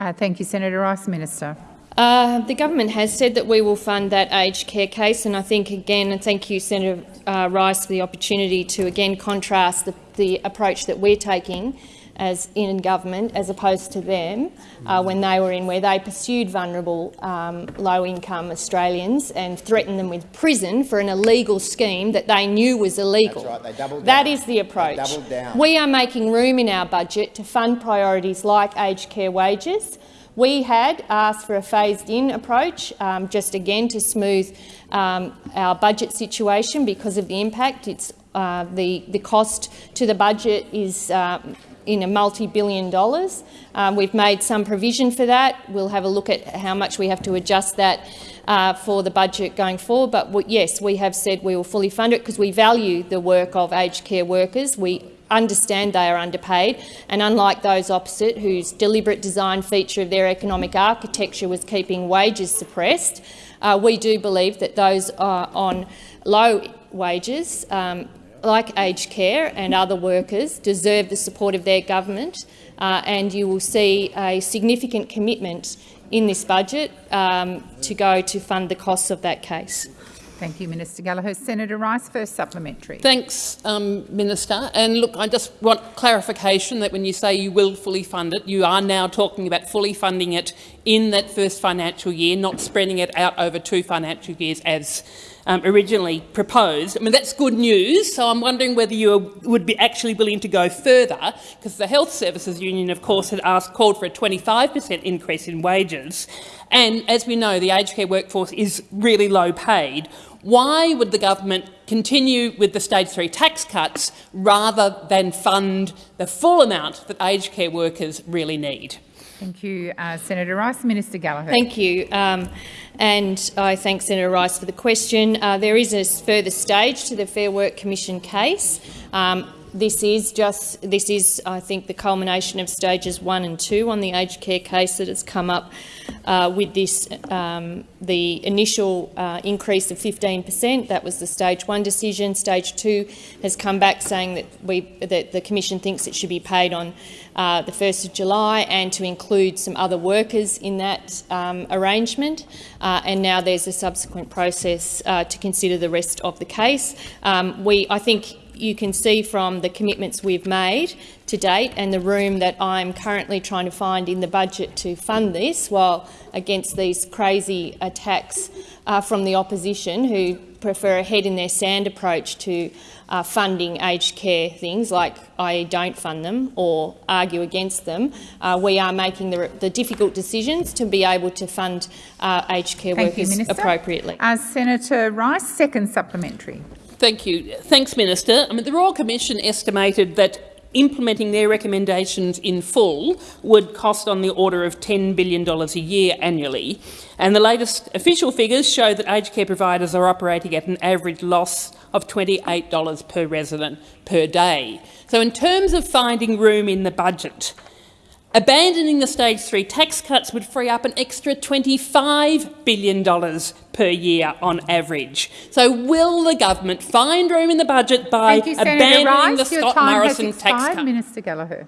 Uh, thank you, Senator Rice. Minister. Uh, the government has said that we will fund that aged care case, and I think again, and thank you, Senator uh, Rice, for the opportunity to again contrast the, the approach that we're taking as in government as opposed to them uh, when they were in, where they pursued vulnerable um, low-income Australians and threatened them with prison for an illegal scheme that they knew was illegal. That's right, they doubled That down. is the approach. They doubled down. We are making room in our budget to fund priorities like aged care wages. We had asked for a phased-in approach, um, just again to smooth um, our budget situation because of the impact. It's uh, the the cost to the budget is. um in a multi-billion dollars. Um, we've made some provision for that. We'll have a look at how much we have to adjust that uh, for the budget going forward. But yes, we have said we will fully fund it because we value the work of aged care workers. We understand they are underpaid, and unlike those opposite, whose deliberate design feature of their economic architecture was keeping wages suppressed, uh, we do believe that those uh, on low wages, um, like aged care and other workers, deserve the support of their government, uh, and you will see a significant commitment in this budget um, to go to fund the costs of that case. Thank you, Minister Gallagher. Senator Rice, first supplementary. Thanks, um, Minister. And look, I just want clarification that when you say you will fully fund it, you are now talking about fully funding it in that first financial year, not spreading it out over two financial years as um, originally proposed. I mean, that's good news, so I'm wondering whether you would be actually willing to go further, because the Health Services Union, of course, had asked, called for a 25 per cent increase in wages. And as we know, the aged care workforce is really low paid. Why would the government continue with the stage three tax cuts rather than fund the full amount that aged care workers really need? Thank you, uh, Senator Rice. Minister Gallagher. Thank you. Um, and I thank Senator Rice for the question. Uh, there is a further stage to the Fair Work Commission case. Um, this is just this is, I think, the culmination of stages one and two on the aged care case that has come up uh, with this. Um, the initial uh, increase of 15 per cent, that was the stage one decision. Stage two has come back saying that we that the commission thinks it should be paid on uh, the 1st of July and to include some other workers in that um, arrangement. Uh, and now there's a subsequent process uh, to consider the rest of the case. Um, we, I think you can see from the commitments we've made to date and the room that I'm currently trying to find in the budget to fund this, while against these crazy attacks uh, from the opposition who prefer a head-in-their-sand approach to uh, funding aged care things, like I don't fund them or argue against them. Uh, we are making the, the, difficult decisions to be able to fund uh, aged care Thank workers you, appropriately. As Senator Rice, second supplementary. Thank you. Thanks, Minister. I mean, the Royal Commission estimated that implementing their recommendations in full would cost on the order of $10 billion a year annually. And the latest official figures show that aged care providers are operating at an average loss of $28 per resident per day. So in terms of finding room in the budget, Abandoning the stage three tax cuts would free up an extra $25 billion per year on average. So will the government find room in the budget by you, abandoning Rice. the Scott Morrison tax expired. cut? Minister Gallagher.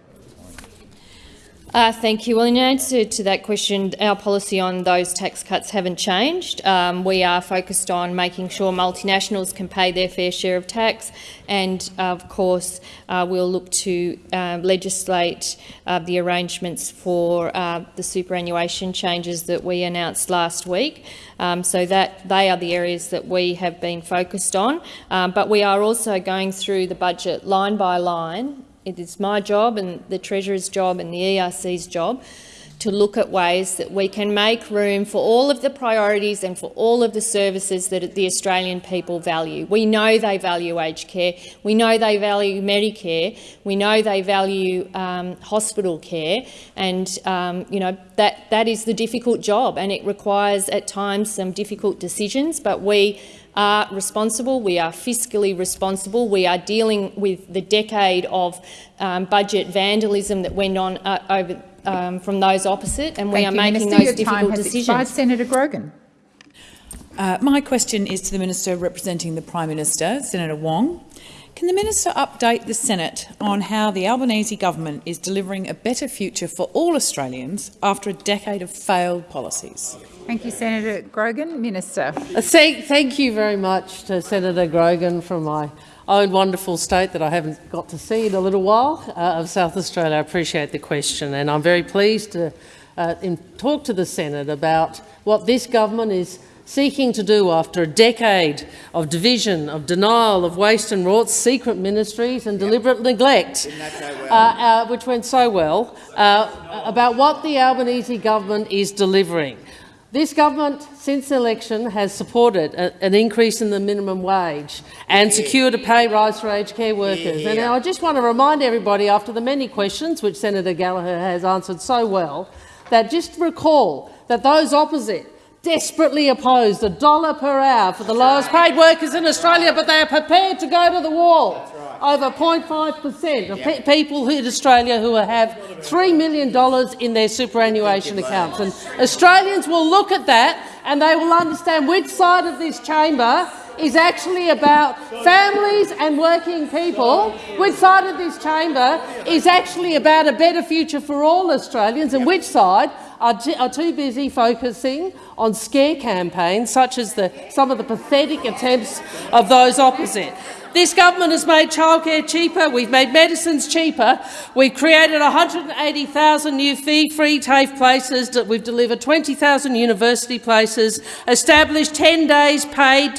Uh, thank you. Well, in answer to that question, our policy on those tax cuts haven't changed. Um, we are focused on making sure multinationals can pay their fair share of tax, and of course, uh, we'll look to uh, legislate uh, the arrangements for uh, the superannuation changes that we announced last week. Um, so that they are the areas that we have been focused on. Um, but we are also going through the budget line by line it is my job and the Treasurer's job and the ERC's job to look at ways that we can make room for all of the priorities and for all of the services that the Australian people value. We know they value aged care, we know they value Medicare, we know they value um, hospital care, and um, you know that that is the difficult job, and it requires at times some difficult decisions. But we are responsible, we are fiscally responsible, we are dealing with the decade of um, budget vandalism that went on uh, over um, from those opposite, and we are you, making Minister. those Your difficult time has decisions. Expired. Senator Grogan. Uh, my question is to the Minister representing the Prime Minister, Senator Wong. Can the Minister update the Senate on how the Albanese government is delivering a better future for all Australians after a decade of failed policies? Thank you, Senator Grogan. Minister. Uh, Thank, thank you very much to Senator Grogan from my own wonderful state that I haven't got to see in a little while uh, of South Australia. I appreciate the question, and I'm very pleased to uh, in, talk to the Senate about what this government is seeking to do after a decade of division, of denial, of waste and rot, secret ministries and deliberate neglect, uh, uh, which went so well, uh, about what the Albanese government is delivering. This government, since the election, has supported a, an increase in the minimum wage and secured a pay rise for aged care workers. And I just want to remind everybody, after the many questions which Senator Gallagher has answered so well, that just recall that those opposite desperately opposed a dollar per hour for the lowest paid workers in Australia, but they are prepared to go to the wall. Over 0.5 per cent of pe people in Australia who have $3 million in their superannuation accounts. And Australians will look at that and they will understand which side of this chamber is actually about families and working people, which side of this chamber is actually about a better future for all Australians, and which side are, too busy focusing on scare campaigns such as the, some of the pathetic attempts of those opposite. This government has made childcare cheaper, we've made medicines cheaper, we've created 180,000 new fee-free TAFE places, we've delivered 20,000 university places, established 10 days paid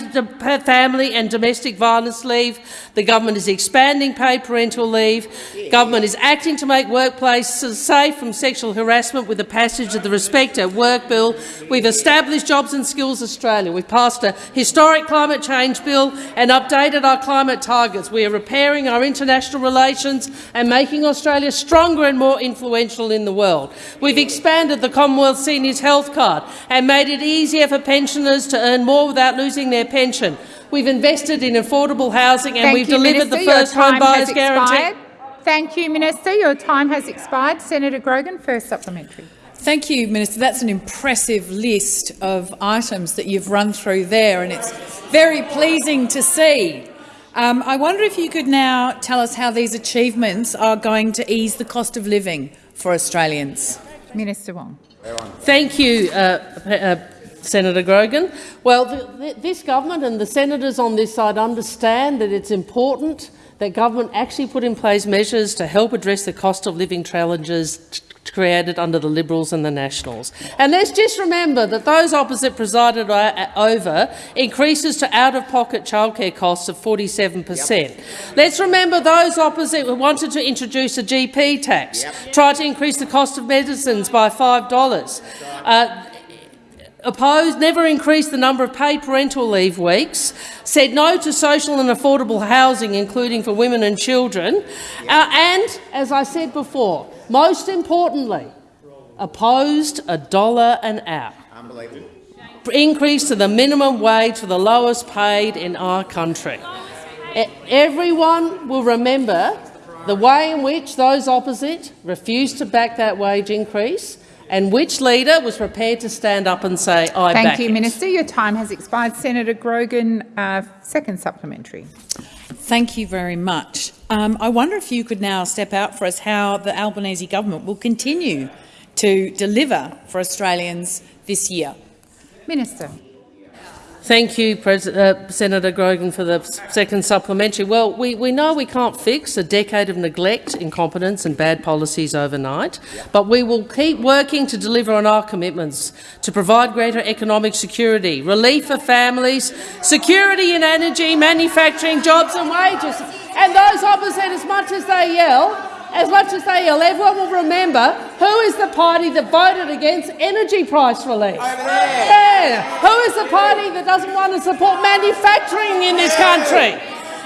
family and domestic violence leave. The government is expanding paid parental leave. The government is acting to make workplaces safe from sexual harassment with the passage of the Respect at Work bill. We've established Jobs and Skills Australia. We've passed a historic climate change bill and updated our climate climate targets. We are repairing our international relations and making Australia stronger and more influential in the world. We've expanded the Commonwealth Seniors Health Card and made it easier for pensioners to earn more without losing their pension. We've invested in affordable housing and Thank we've you, delivered Minister. the first Your home time buyers has guarantee. expired. Thank you, Minister. Your time has expired. Senator Grogan, first supplementary. Thank you, Minister. That's an impressive list of items that you've run through there, and it's very pleasing to see. Um, I wonder if you could now tell us how these achievements are going to ease the cost of living for Australians. Minister Wong. Thank you, uh, uh, Senator Grogan. Well, the, the, this government and the senators on this side understand that it's important that government actually put in place measures to help address the cost of living challenges created under the Liberals and the Nationals. And let's just remember that those opposite presided over increases to out-of-pocket childcare costs of 47 per cent. Let's remember those opposite who wanted to introduce a GP tax, yep. tried to increase the cost of medicines by $5. Uh, opposed, never increased the number of paid parental leave weeks, said no to social and affordable housing, including for women and children, uh, and, as I said before, most importantly, opposed a dollar an hour. Unbelievable. Increase to the minimum wage for the lowest paid in our country. Everyone will remember the way in which those opposite refused to back that wage increase and which leader was prepared to stand up and say, I Thank back you, it. Minister. Your time has expired. Senator Grogan, uh, second supplementary. Thank you very much. Um, I wonder if you could now step out for us how the Albanese government will continue to deliver for Australians this year. Minister. Thank you, uh, Senator Grogan, for the second supplementary. Well, we, we know we can't fix a decade of neglect, incompetence and bad policies overnight, but we will keep working to deliver on our commitments to provide greater economic security, relief for families, security in energy, manufacturing, jobs and wages. And those opposite, as much as they yell, as much as they yell, everyone will remember who is the party that voted against energy price relief. Yeah. Who is the party that doesn't want to support manufacturing in this country?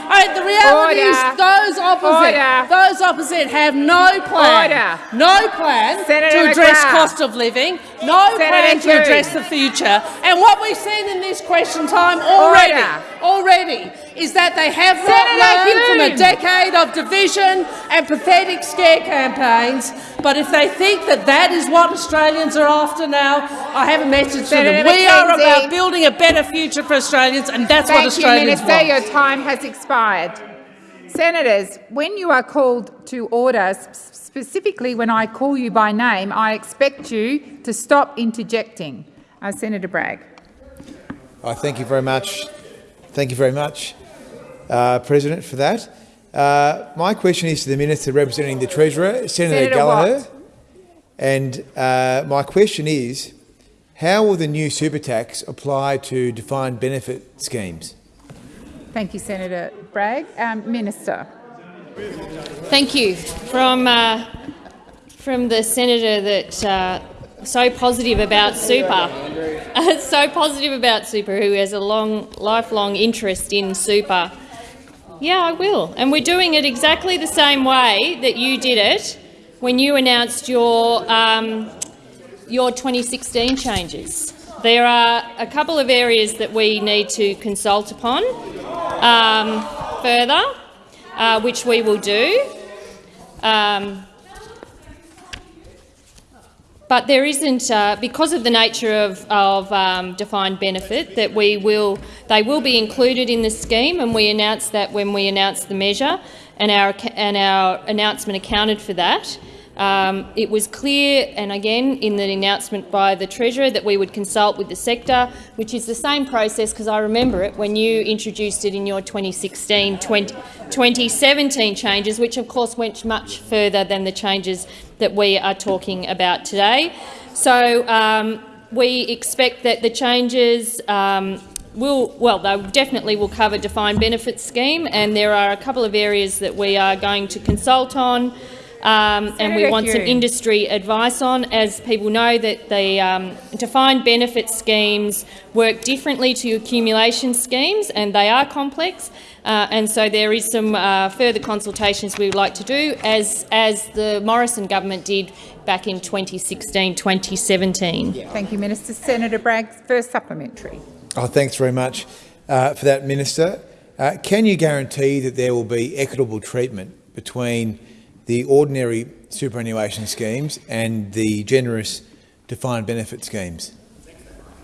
Right, the reality Order. is those opposite, Order. those opposite have no plan, Order. no plan Senator to address McGrath. cost of living, no Senator plan to address the future. And what we've seen in this question time already, already, is that they have not Senator learned from a decade of division and pathetic scare campaigns. But if they think that that is what Australians are after now, I have a message to Senator them. We are about building a better future for Australians, and that's Thank what Australians you, Minister. want. Your time has expired. Senators, when you are called to order, specifically when I call you by name, I expect you to stop interjecting. Uh, Senator Bragg. Uh, thank you very much. Thank you very much, uh, President, for that. Uh, my question is to the Minister representing the Treasurer, Senator, Senator Gallagher. Watt. And uh, my question is, how will the new super tax apply to defined benefit schemes? Thank you, Senator Bragg. Um, Minister. Thank you. From, uh, from the senator that uh, so positive about super, [laughs] so positive about super, who has a long, lifelong interest in super. Yeah, I will. And we're doing it exactly the same way that you did it when you announced your, um, your 2016 changes. There are a couple of areas that we need to consult upon um, further, uh, which we will do. Um, but there isn't, uh, because of the nature of, of um, defined benefit, that we will, they will be included in the scheme, and we announced that when we announced the measure, and our and our announcement accounted for that. Um, it was clear, and again in the announcement by the Treasurer, that we would consult with the sector, which is the same process because I remember it when you introduced it in your 2016 20, 2017 changes, which of course went much further than the changes that we are talking about today. So um, we expect that the changes um, will, well, they definitely will cover defined benefit scheme, and there are a couple of areas that we are going to consult on. Um, and we want some industry advice on. As people know, that the um, defined benefit schemes work differently to accumulation schemes, and they are complex. Uh, and so there is some uh, further consultations we would like to do, as as the Morrison government did back in 2016-2017. Thank you, Minister. Senator Bragg, first supplementary. Oh, thanks very much uh, for that, Minister. Uh, can you guarantee that there will be equitable treatment between the ordinary superannuation schemes and the generous defined benefit schemes?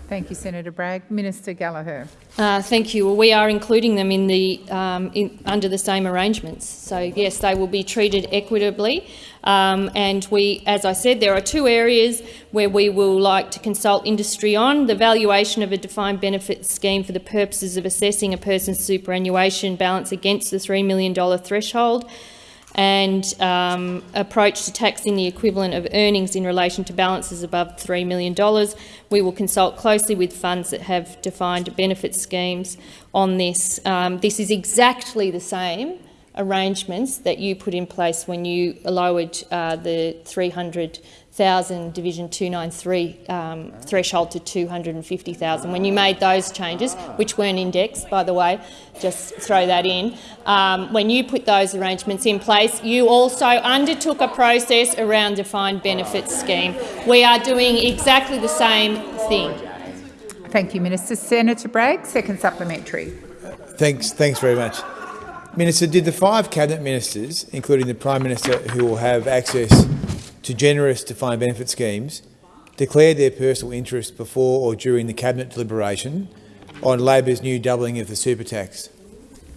Thank you, Senator Bragg. Minister Gallagher. Uh, thank you. Well, we are including them in the um, in, under the same arrangements. So yes, they will be treated equitably. Um, and we, as I said, there are two areas where we will like to consult industry on the valuation of a defined benefit scheme for the purposes of assessing a person's superannuation balance against the $3 million threshold and um, approach to taxing the equivalent of earnings in relation to balances above $3 million. We will consult closely with funds that have defined benefit schemes on this. Um, this is exactly the same arrangements that you put in place when you lowered uh, the 300 thousand Division 293 um, threshold to 250,000. When you made those changes, which weren't indexed, by the way, just throw that in. Um, when you put those arrangements in place, you also undertook a process around defined benefit scheme. We are doing exactly the same thing. Thank you, Minister. Senator Bragg, second supplementary. Thanks, thanks very much. Minister, did the five cabinet ministers, including the Prime Minister, who will have access to generous defined benefit schemes declared their personal interest before or during the Cabinet deliberation on Labor's new doubling of the super tax?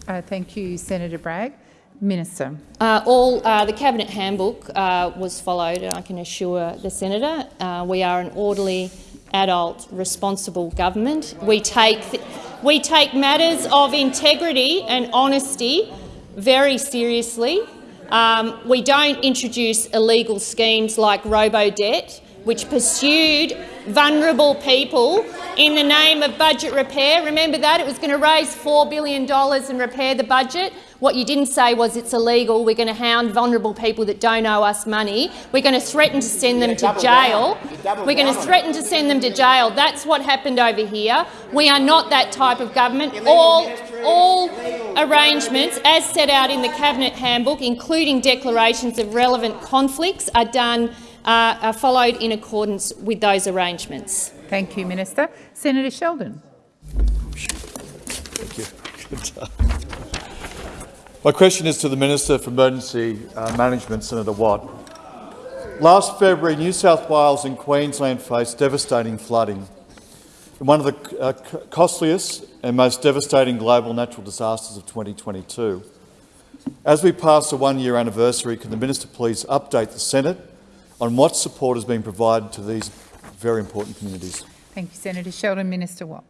Uh, thank you, Senator Bragg. Minister. Uh, all uh, the cabinet handbook uh, was followed, and I can assure the senator uh, we are an orderly, adult, responsible government. We take we take matters of integrity and honesty very seriously. Um, we don't introduce illegal schemes like robo-debt, which pursued vulnerable people in the name of budget repair. Remember that? It was going to raise $4 billion and repair the budget. What you didn't say was it's illegal. We're going to hound vulnerable people that don't owe us money. We're going to threaten to send them to jail. We're going to threaten to send them to jail. That's what happened over here. We are not that type of government. All, all arrangements, as set out in the Cabinet handbook, including declarations of relevant conflicts, are done uh, are followed in accordance with those arrangements. Thank you, Minister. Senator Sheldon. Thank you. [laughs] My question is to the Minister for Emergency uh, Management, Senator Watt. Last February, New South Wales and Queensland faced devastating flooding in one of the uh, costliest and most devastating global natural disasters of 2022. As we pass the one-year anniversary, can the Minister please update the Senate on what support has been provided to these very important communities. Thank you, Senator Sheldon. Minister Watt.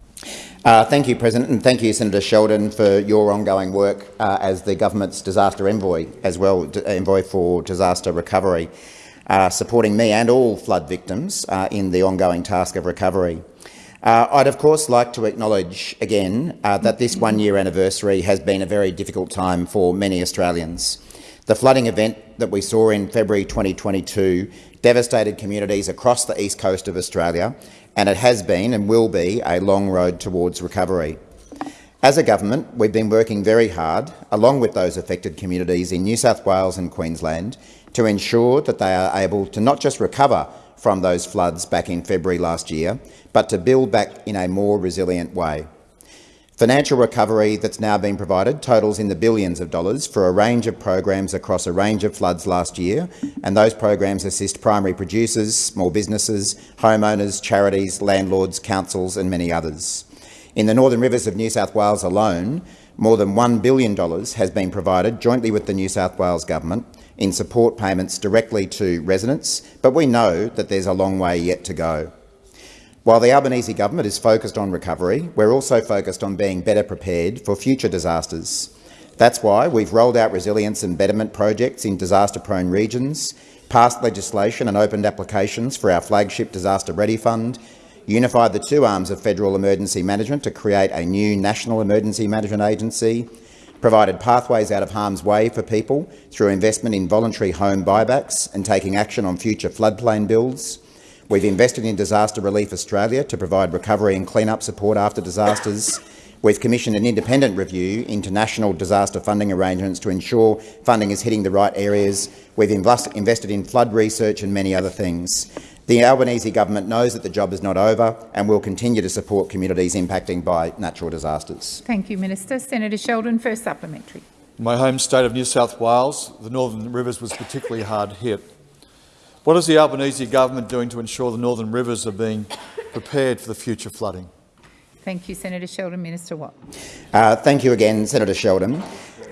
Uh, thank you, President, and thank you, Senator Sheldon, for your ongoing work uh, as the government's disaster envoy, as well envoy for disaster recovery, uh, supporting me and all flood victims uh, in the ongoing task of recovery. Uh, I'd of course like to acknowledge again uh, that this one-year anniversary has been a very difficult time for many Australians. The flooding event that we saw in February 2022 devastated communities across the east coast of Australia, and it has been and will be a long road towards recovery. As a government, we've been working very hard, along with those affected communities in New South Wales and Queensland, to ensure that they are able to not just recover from those floods back in February last year, but to build back in a more resilient way. Financial recovery that's now been provided totals in the billions of dollars for a range of programs across a range of floods last year, and those programs assist primary producers, small businesses, homeowners, charities, landlords, councils and many others. In the Northern Rivers of New South Wales alone, more than $1 billion has been provided jointly with the New South Wales Government in support payments directly to residents, but we know that there's a long way yet to go. While the Albanese government is focused on recovery, we're also focused on being better prepared for future disasters. That's why we've rolled out resilience and betterment projects in disaster-prone regions, passed legislation and opened applications for our flagship Disaster Ready Fund, unified the two arms of federal emergency management to create a new National Emergency Management Agency, provided pathways out of harm's way for people through investment in voluntary home buybacks and taking action on future floodplain builds, We've invested in Disaster Relief Australia to provide recovery and clean-up support after disasters. We've commissioned an independent review into national disaster funding arrangements to ensure funding is hitting the right areas. We've invest invested in flood research and many other things. The Albanese government knows that the job is not over and will continue to support communities impacted by natural disasters. Thank you, Minister. Senator Sheldon, first supplementary. In my home state of New South Wales, the Northern Rivers was particularly hard hit. What is the Albanese government doing to ensure the Northern Rivers are being prepared for the future flooding? Thank you, Senator Sheldon. Minister Watt. Uh, thank you again, Senator Sheldon.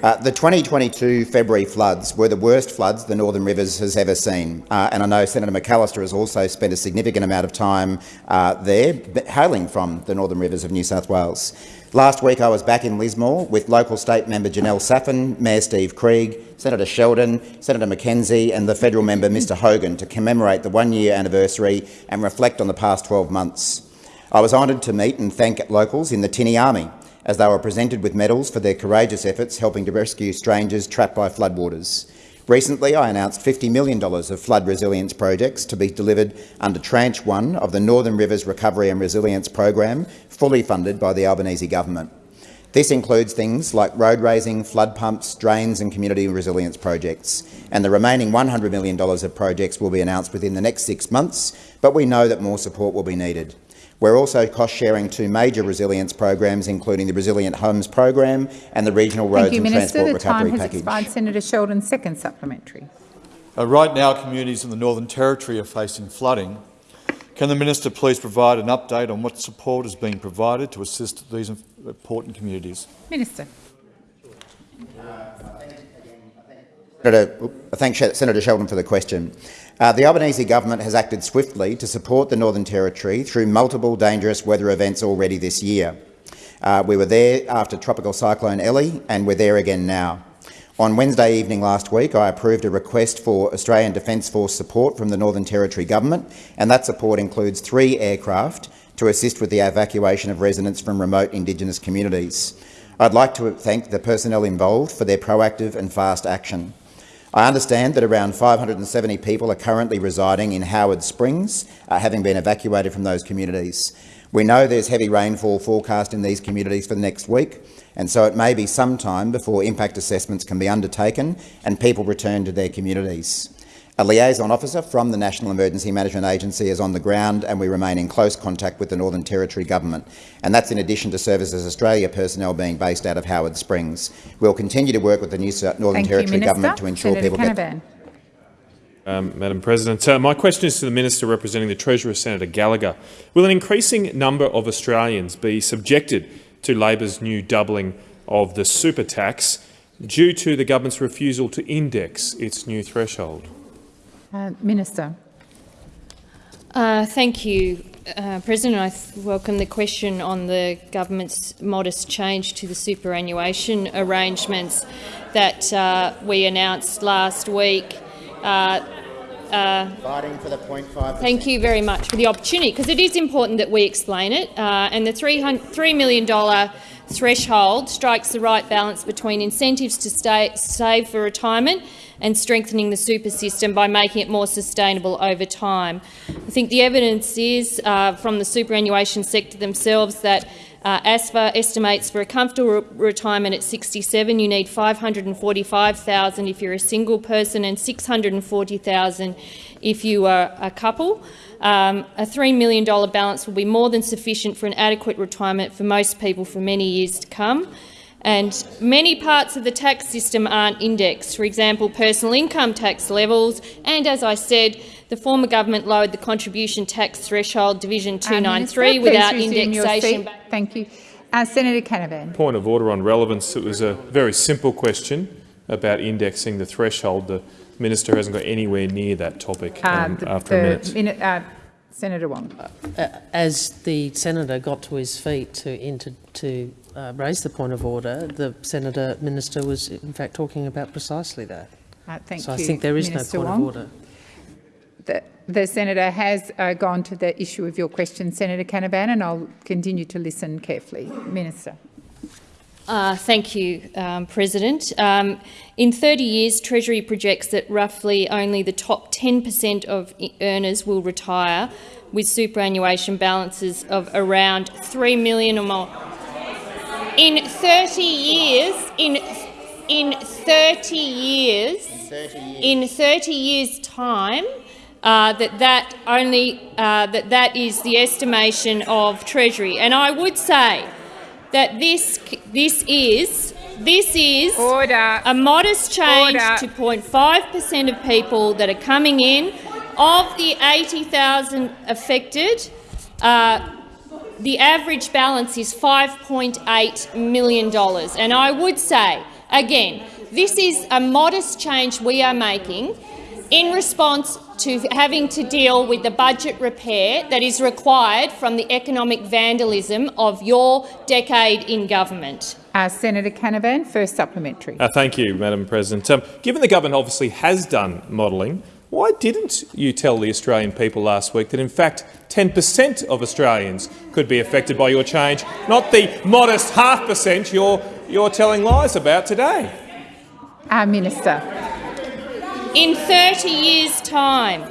Uh, the 2022 February floods were the worst floods the Northern Rivers has ever seen, uh, and I know Senator McAllister has also spent a significant amount of time uh, there, hailing from the Northern Rivers of New South Wales. Last week I was back in Lismore with local state member Janelle Saffin, Mayor Steve Krieg, Senator Sheldon, Senator McKenzie and the federal member Mr Hogan to commemorate the one-year anniversary and reflect on the past 12 months. I was honoured to meet and thank locals in the Tinny Army as they were presented with medals for their courageous efforts helping to rescue strangers trapped by floodwaters. Recently, I announced $50 million of flood resilience projects to be delivered under Tranche 1 of the Northern Rivers Recovery and Resilience Program, fully funded by the Albanese government. This includes things like road raising, flood pumps, drains and community resilience projects. And the remaining $100 million of projects will be announced within the next six months, but we know that more support will be needed. We're also cost-sharing two major resilience programs, including the Resilient Homes Program and the Regional Roads you, and Minister. Transport the Recovery time has Package. Expired. Senator Sheldon, second supplementary. Uh, right now, communities in the Northern Territory are facing flooding. Can the minister please provide an update on what support is being provided to assist these important communities? Minister. Senator, I thank Senator Sheldon for the question. Uh, the Albanese government has acted swiftly to support the Northern Territory through multiple dangerous weather events already this year. Uh, we were there after Tropical Cyclone Ellie, and we're there again now. On Wednesday evening last week, I approved a request for Australian Defence Force support from the Northern Territory Government, and that support includes three aircraft to assist with the evacuation of residents from remote Indigenous communities. I'd like to thank the personnel involved for their proactive and fast action. I understand that around 570 people are currently residing in Howard Springs, uh, having been evacuated from those communities. We know there's heavy rainfall forecast in these communities for the next week, and so it may be some time before impact assessments can be undertaken and people return to their communities. A liaison officer from the National Emergency Management Agency is on the ground and we remain in close contact with the Northern Territory Government. And that's in addition to Services Australia personnel being based out of Howard Springs. We'll continue to work with the New Northern Thank Territory you, Government to ensure Senator people Canavan. get... Um, Madam President. Uh, my question is to the Minister representing the Treasurer, Senator Gallagher. Will an increasing number of Australians be subjected to Labor's new doubling of the super tax due to the government's refusal to index its new threshold? Uh, Minister. Uh, thank you, uh, President. I welcome the question on the government's modest change to the superannuation arrangements that uh, we announced last week. Uh, Fighting for the 0.5 Thank you very much for the opportunity, because it is important that we explain it. Uh, and the $3 million threshold strikes the right balance between incentives to stay, save for retirement and strengthening the super system by making it more sustainable over time. I think the evidence is uh, from the superannuation sector themselves that Uh, ASFA estimates for a comfortable re retirement at 67, you need 545,000 if you're a single person and 640,000 if you are a couple. Um, a $3 million balance will be more than sufficient for an adequate retirement for most people for many years to come. And many parts of the tax system aren't indexed, for example, personal income tax levels, and as I said, the former government lowered the contribution tax threshold, Division 293, uh, without indexation. Thank you. Uh, Senator Canavan. Point of order on relevance. It was a very simple question about indexing the threshold. The minister hasn't got anywhere near that topic um, uh, the, after a minute. minute uh, Senator Wong. Uh, as the senator got to his feet to, into, to uh, raise the point of order, the senator minister was in fact talking about precisely that. thank so you, I think there is Minister no point Wong. of order the, the senator has uh, gone to the issue of your question, Senator Canavan, and I'll continue to listen carefully. Minister. Uh, thank you, um, President. Um, in 30 years, Treasury projects that roughly only the top 10% of earners will retire with superannuation balances of around 3 million or more. In 30 years, in, in 30 years, in 30 years' time, uh, that that only uh, that that is the estimation of Treasury, and I would say that this this is this is Order. a modest change Order. to 0.5 per cent of people that are coming in. Of the 80,000 affected, uh, the average balance is $5.8 million. And I would say, again, this is a modest change we are making in response to having to deal with the budget repair that is required from the economic vandalism of your decade in government. Uh, Senator Canavan, first supplementary. Uh, thank you, Madam President. Um, given the government obviously has done modelling, why didn't you tell the Australian people last week that in fact 10 per cent of Australians could be affected by your change, not the modest half percent you're, you're telling lies about today? Uh, Minister. In 30 years' time,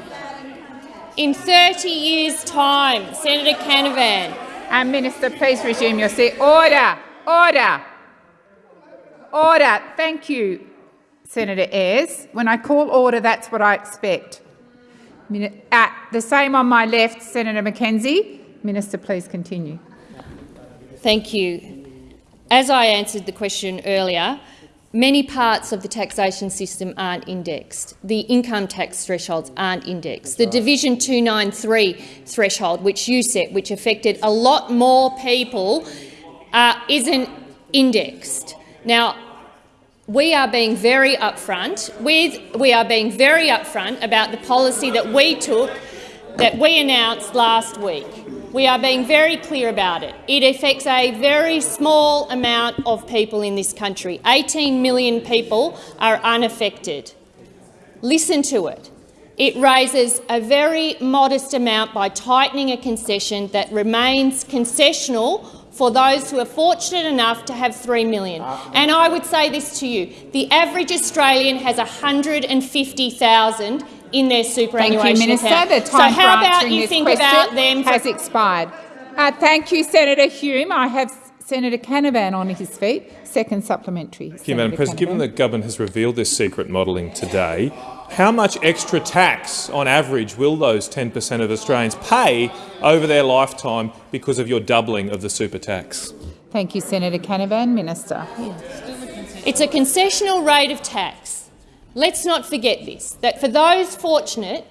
in 30 years' time, Senator Canavan. And Minister, please resume your seat. Order, order, order. Thank you, Senator Ayres. When I call order, that's what I expect. Uh, the same on my left, Senator McKenzie. Minister, please continue. Thank you. As I answered the question earlier, Many parts of the taxation system aren't indexed. The income tax thresholds aren't indexed. The Division 293 threshold, which you set, which affected a lot more people, uh, isn't indexed. Now, we are being very upfront. With, we are being very upfront about the policy that we took, that we announced last week. We are being very clear about it. It affects a very small amount of people in this country. 18 million people are unaffected. Listen to it. It raises a very modest amount by tightening a concession that remains concessional for those who are fortunate enough to have $3 million. And I would say this to you, the average Australian has 150,000 in their superannuation Thank you, Minister. account. The time so how for about answering you this think question about them has expired. Uh, thank you, Senator Hume. I have Senator Canavan on his feet. Second supplementary. Thank you, Madam President. Given that the government has revealed this secret modelling today, how much extra tax on average will those 10 per cent of Australians pay over their lifetime because of your doubling of the super tax? Thank you, Senator Canavan. Minister. It's a concessional rate of tax. Let's not forget this, that for those fortunate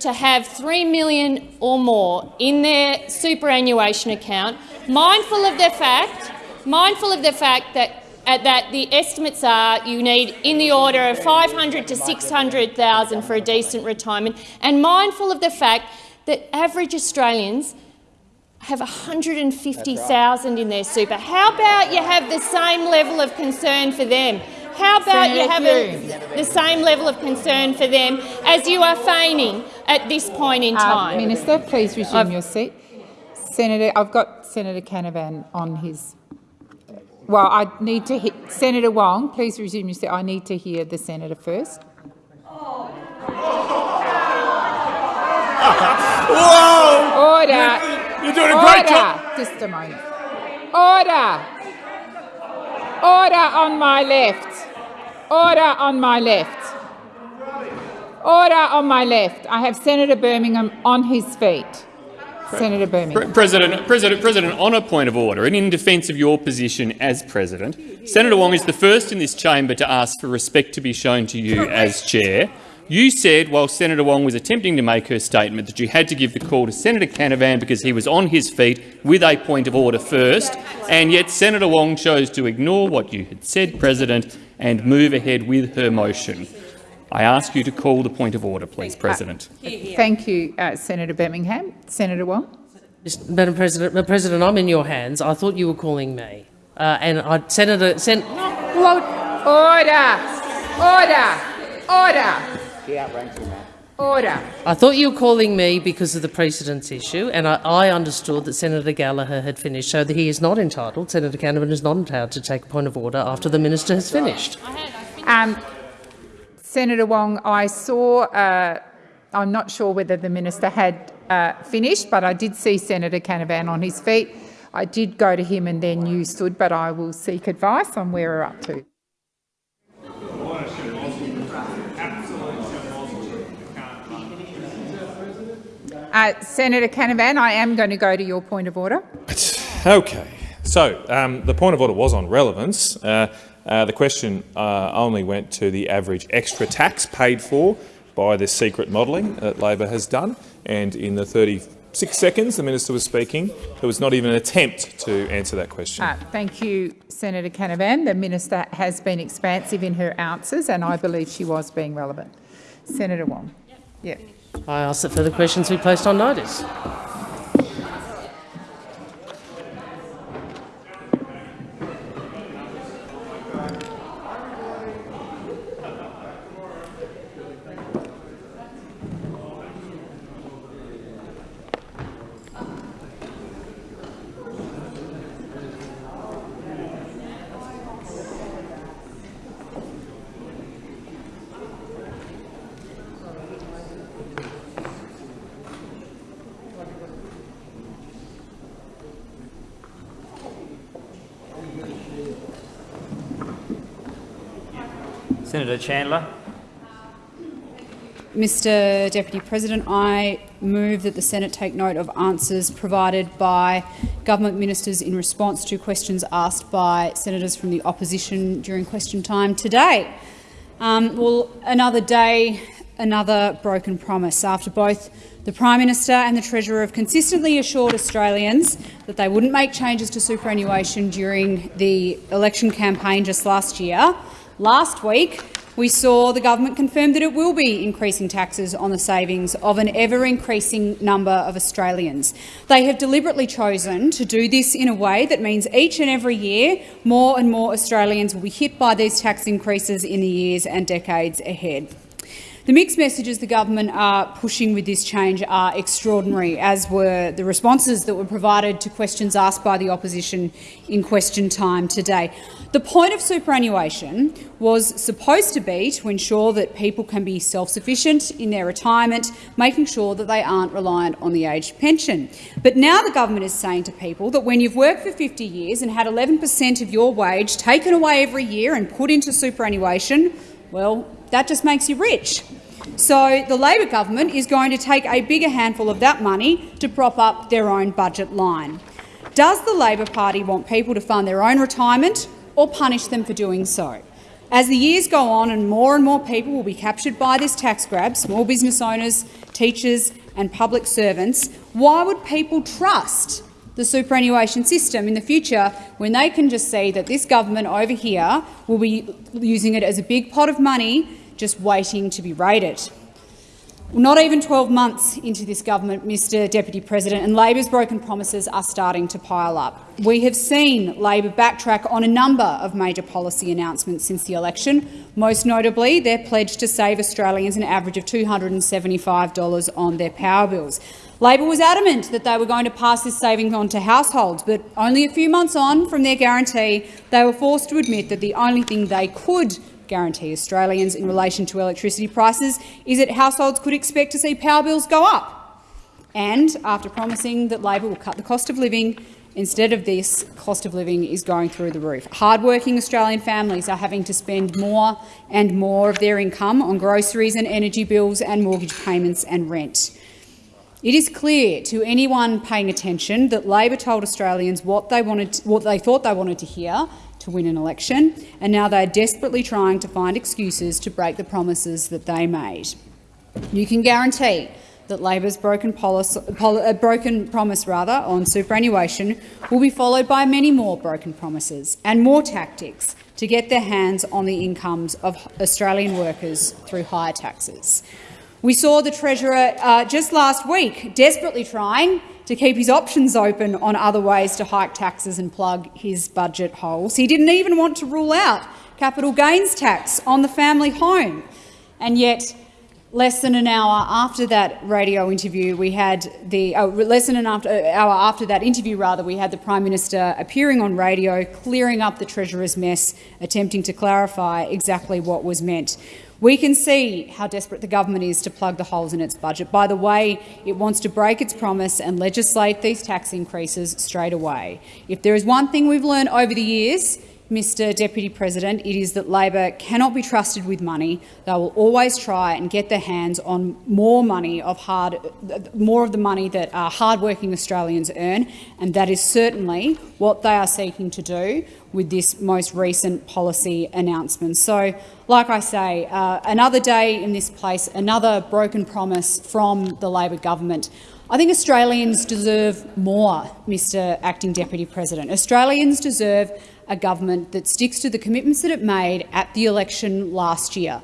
to have 3 million or more in their superannuation account, mindful of the fact, mindful of the fact that that the estimates are you need in the order of 500 to 600,000 for a decent retirement, and mindful of the fact that average Australians have 150,000 in their super. How about you have the same level of concern for them? How about Senator you have a, the same level of concern for them as you are feigning at this point in Uh, time? Minister, please resume I've- your seat. Senator, I've got Senator Canavan on his. Well, I need to hit Senator Wong. Please resume your seat. I need to hear the senator first. [laughs] Whoa! Order. You're doing a great Order. job. Just a moment. Order. Order on my left. Order on my left. Order on my left. I have Senator Birmingham on his feet. Senator Birmingham. President, President, President, on a point of order and in defence of your position as president, Senator Wong is the first in this chamber to ask for respect to be shown to you as chair. You said, while Senator Wong was attempting to make her statement, that you had to give the call to Senator Canavan because he was on his feet with a point of order first, and yet Senator Wong chose to ignore what you had said, President, and move ahead with her motion. I ask you to call the point of order, please, President. Thank you, uh, Senator Birmingham. Senator Wong. Madam President, Madam President, I'm in your hands. I thought you were calling me. Uh, and I, Senator, Sen Order. Order. Order. She outranks you, Matt. Order. I thought you were calling me because of the precedence issue, and I, I understood that Senator Gallagher had finished, so that he is not entitled, Senator Canavan is not entitled to take a point of order after the minister has finished. Um, Senator Wong, I saw, uh, I'm not sure whether the minister had uh, finished, but I did see Senator Canavan on his feet. I did go to him and then you stood, but I will seek advice on where we're up to. Uh, Senator Canavan, I am going to go to your point of order. [laughs] Okay. So um, the point of order was on relevance. Uh, uh, the question uh, only went to the average extra tax paid for by this secret modelling that Labor has done, and in the 36 seconds the minister was speaking, there was not even an attempt to answer that question. Uh, thank you, Senator Canavan. The minister has been expansive in her answers, and I believe she was being relevant. Senator Wong. Yeah. I ask that further questions be placed on notice. Senator Chandler. Mr Deputy President, I move that the Senate take note of answers provided by government ministers in response to questions asked by senators from the opposition during question time today. Um, well, another day, another broken promise. After both the Prime Minister and the Treasurer have consistently assured Australians that they wouldn't make changes to superannuation during the election campaign just last year, Last week, we saw the government confirm that it will be increasing taxes on the savings of an ever-increasing number of Australians. They have deliberately chosen to do this in a way that means each and every year more and more Australians will be hit by these tax increases in the years and decades ahead. The mixed messages the government are pushing with this change are extraordinary, as were the responses that were provided to questions asked by the opposition in question time today. The point of superannuation was supposed to be to ensure that people can be self-sufficient in their retirement, making sure that they aren't reliant on the aged pension. But now the government is saying to people that when you've worked for 50 years and had 11 per cent of your wage taken away every year and put into superannuation, well, that just makes you rich. So the Labor government is going to take a bigger handful of that money to prop up their own budget line. Does the Labor Party want people to fund their own retirement or punish them for doing so? As the years go on and more and more people will be captured by this tax grab, small business owners, teachers and public servants, why would people trust the superannuation system in the future when they can just see that this government over here will be using it as a big pot of money just waiting to be raided. Not even 12 months into this government, Mr Deputy President, and Labor's broken promises are starting to pile up. We have seen Labor backtrack on a number of major policy announcements since the election, most notably their pledge to save Australians an average of $275 on their power bills. Labor was adamant that they were going to pass this saving on to households, but only a few months on from their guarantee, they were forced to admit that the only thing they could guarantee Australians in relation to electricity prices is that households could expect to see power bills go up. And after promising that Labor will cut the cost of living Instead of this, cost of living is going through the roof. Hardworking Australian families are having to spend more and more of their income on groceries and energy bills and mortgage payments and rent. It is clear to anyone paying attention that Labor told Australians what they, wanted, what they thought they wanted to hear to win an election, and now they are desperately trying to find excuses to break the promises that they made. You can guarantee that Labor's broken, policy, pol uh, broken promise rather, on superannuation will be followed by many more broken promises and more tactics to get their hands on the incomes of Australian workers through higher taxes. We saw the Treasurer uh, just last week desperately trying to keep his options open on other ways to hike taxes and plug his budget holes. He didn't even want to rule out capital gains tax on the family home. And yet less than an hour after that radio interview, we had the uh, less than an after, hour after that interview, rather, we had the Prime Minister appearing on radio, clearing up the Treasurer's mess, attempting to clarify exactly what was meant. We can see how desperate the government is to plug the holes in its budget by the way it wants to break its promise and legislate these tax increases straight away. If there is one thing we've learned over the years, Mr Deputy President, it is that Labor cannot be trusted with money. They will always try and get their hands on more money of hard, more of the money that uh, hard-working Australians earn, and that is certainly what they are seeking to do with this most recent policy announcement. So, like I say, uh, another day in this place, another broken promise from the Labor government. I think Australians deserve more, Mr Acting Deputy President. Australians deserve a government that sticks to the commitments that it made at the election last year.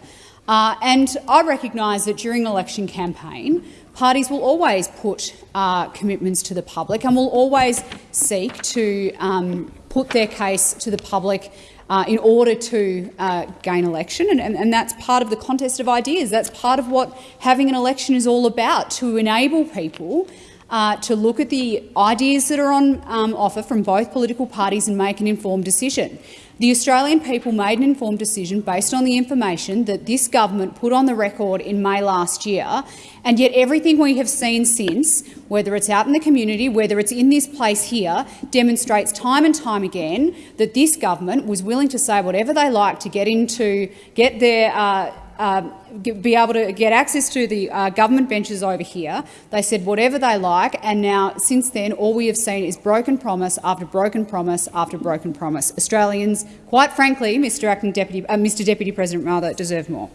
Uh, and I recognise that during an election campaign, parties will always put uh, commitments to the public and will always seek to um, put their case to the public uh, in order to uh, gain election, and, and, and, that's part of the contest of ideas. That's part of what having an election is all about, to enable people uh, to look at the ideas that are on um, offer from both political parties and make an informed decision. The Australian people made an informed decision based on the information that this government put on the record in May last year, and yet everything we have seen since, whether it's out in the community, whether it's in this place here, demonstrates time and time again that this government was willing to say whatever they like to get into, get their uh, um, be able to get access to the uh, government benches over here. They said whatever they like, and now, since then, all we have seen is broken promise after broken promise after broken promise. Australians, quite frankly, Mr Acting Deputy, uh, Mr Deputy President, rather, deserve more.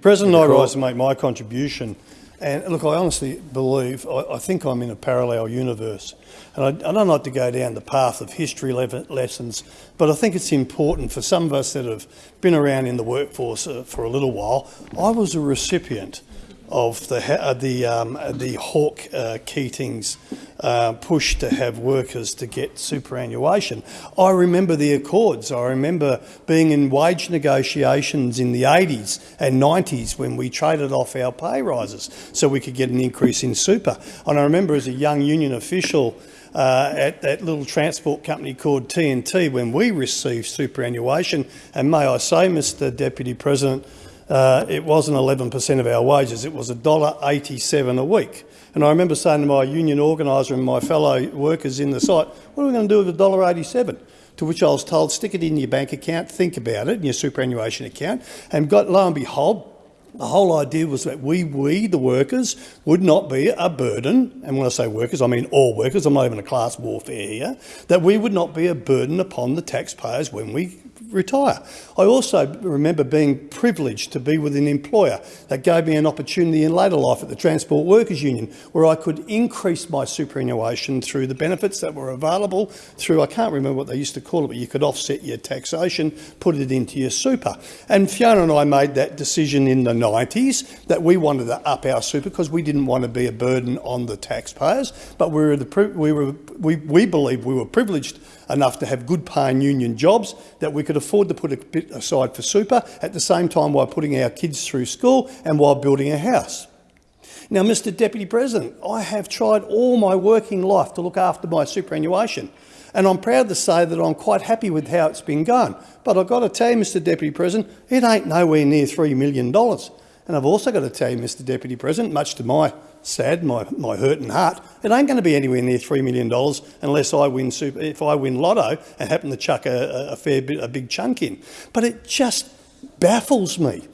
President, I rise to make my contribution. And look, I honestly believe, I, I think I'm in a parallel universe. And I, I, don't like to go down the path of history le lessons, but I think it's important for some of us that have been around in the workforce uh, for a little while. I was a recipient of the uh, the um, the Hawke uh, Keating's uh, push to have workers to get superannuation. I remember the Accords. I remember being in wage negotiations in the 80s and 90s when we traded off our pay rises so we could get an increase in super. And I remember as a young union official uh, at that little transport company called TNT when we received superannuation. And may I say, Mr Deputy President, uh, it wasn't 11% of our wages, it was $1.87 a week. And I remember saying to my union organiser and my fellow workers in the site, what are we going to do with $1.87? To which I was told, stick it in your bank account, think about it, in your superannuation account. And got, lo and behold, the whole idea was that we, we, the workers, would not be a burden, and when I say workers, I mean all workers, I'm not even a class warfare here, that we would not be a burden upon the taxpayers when we retire. I also remember being privileged to be with an employer that gave me an opportunity in later life at the Transport Workers Union where I could increase my superannuation through the benefits that were available through, I can't remember what they used to call it, but you could offset your taxation, put it into your super. And Fiona and I made that decision in the 90s that we wanted to up our super because we didn't want to be a burden on the taxpayers, but we were the, we, were, we, we believed we were privileged enough to have good paying union jobs, that we could afford to put a bit aside for super at the same time while putting our kids through school and while building a house. Now, Mr Deputy President, I have tried all my working life to look after my superannuation and I'm proud to say that I'm quite happy with how it's been going. But I've got to tell you, Mr Deputy President, it ain't nowhere near $3 million. And I've also got to tell you, Mr Deputy President, much to my sad, my, my hurting heart, it ain't going to be anywhere near $3 million unless I win super, if I win lotto and happen to chuck a, a fair bit, a big chunk in. But it just baffles me.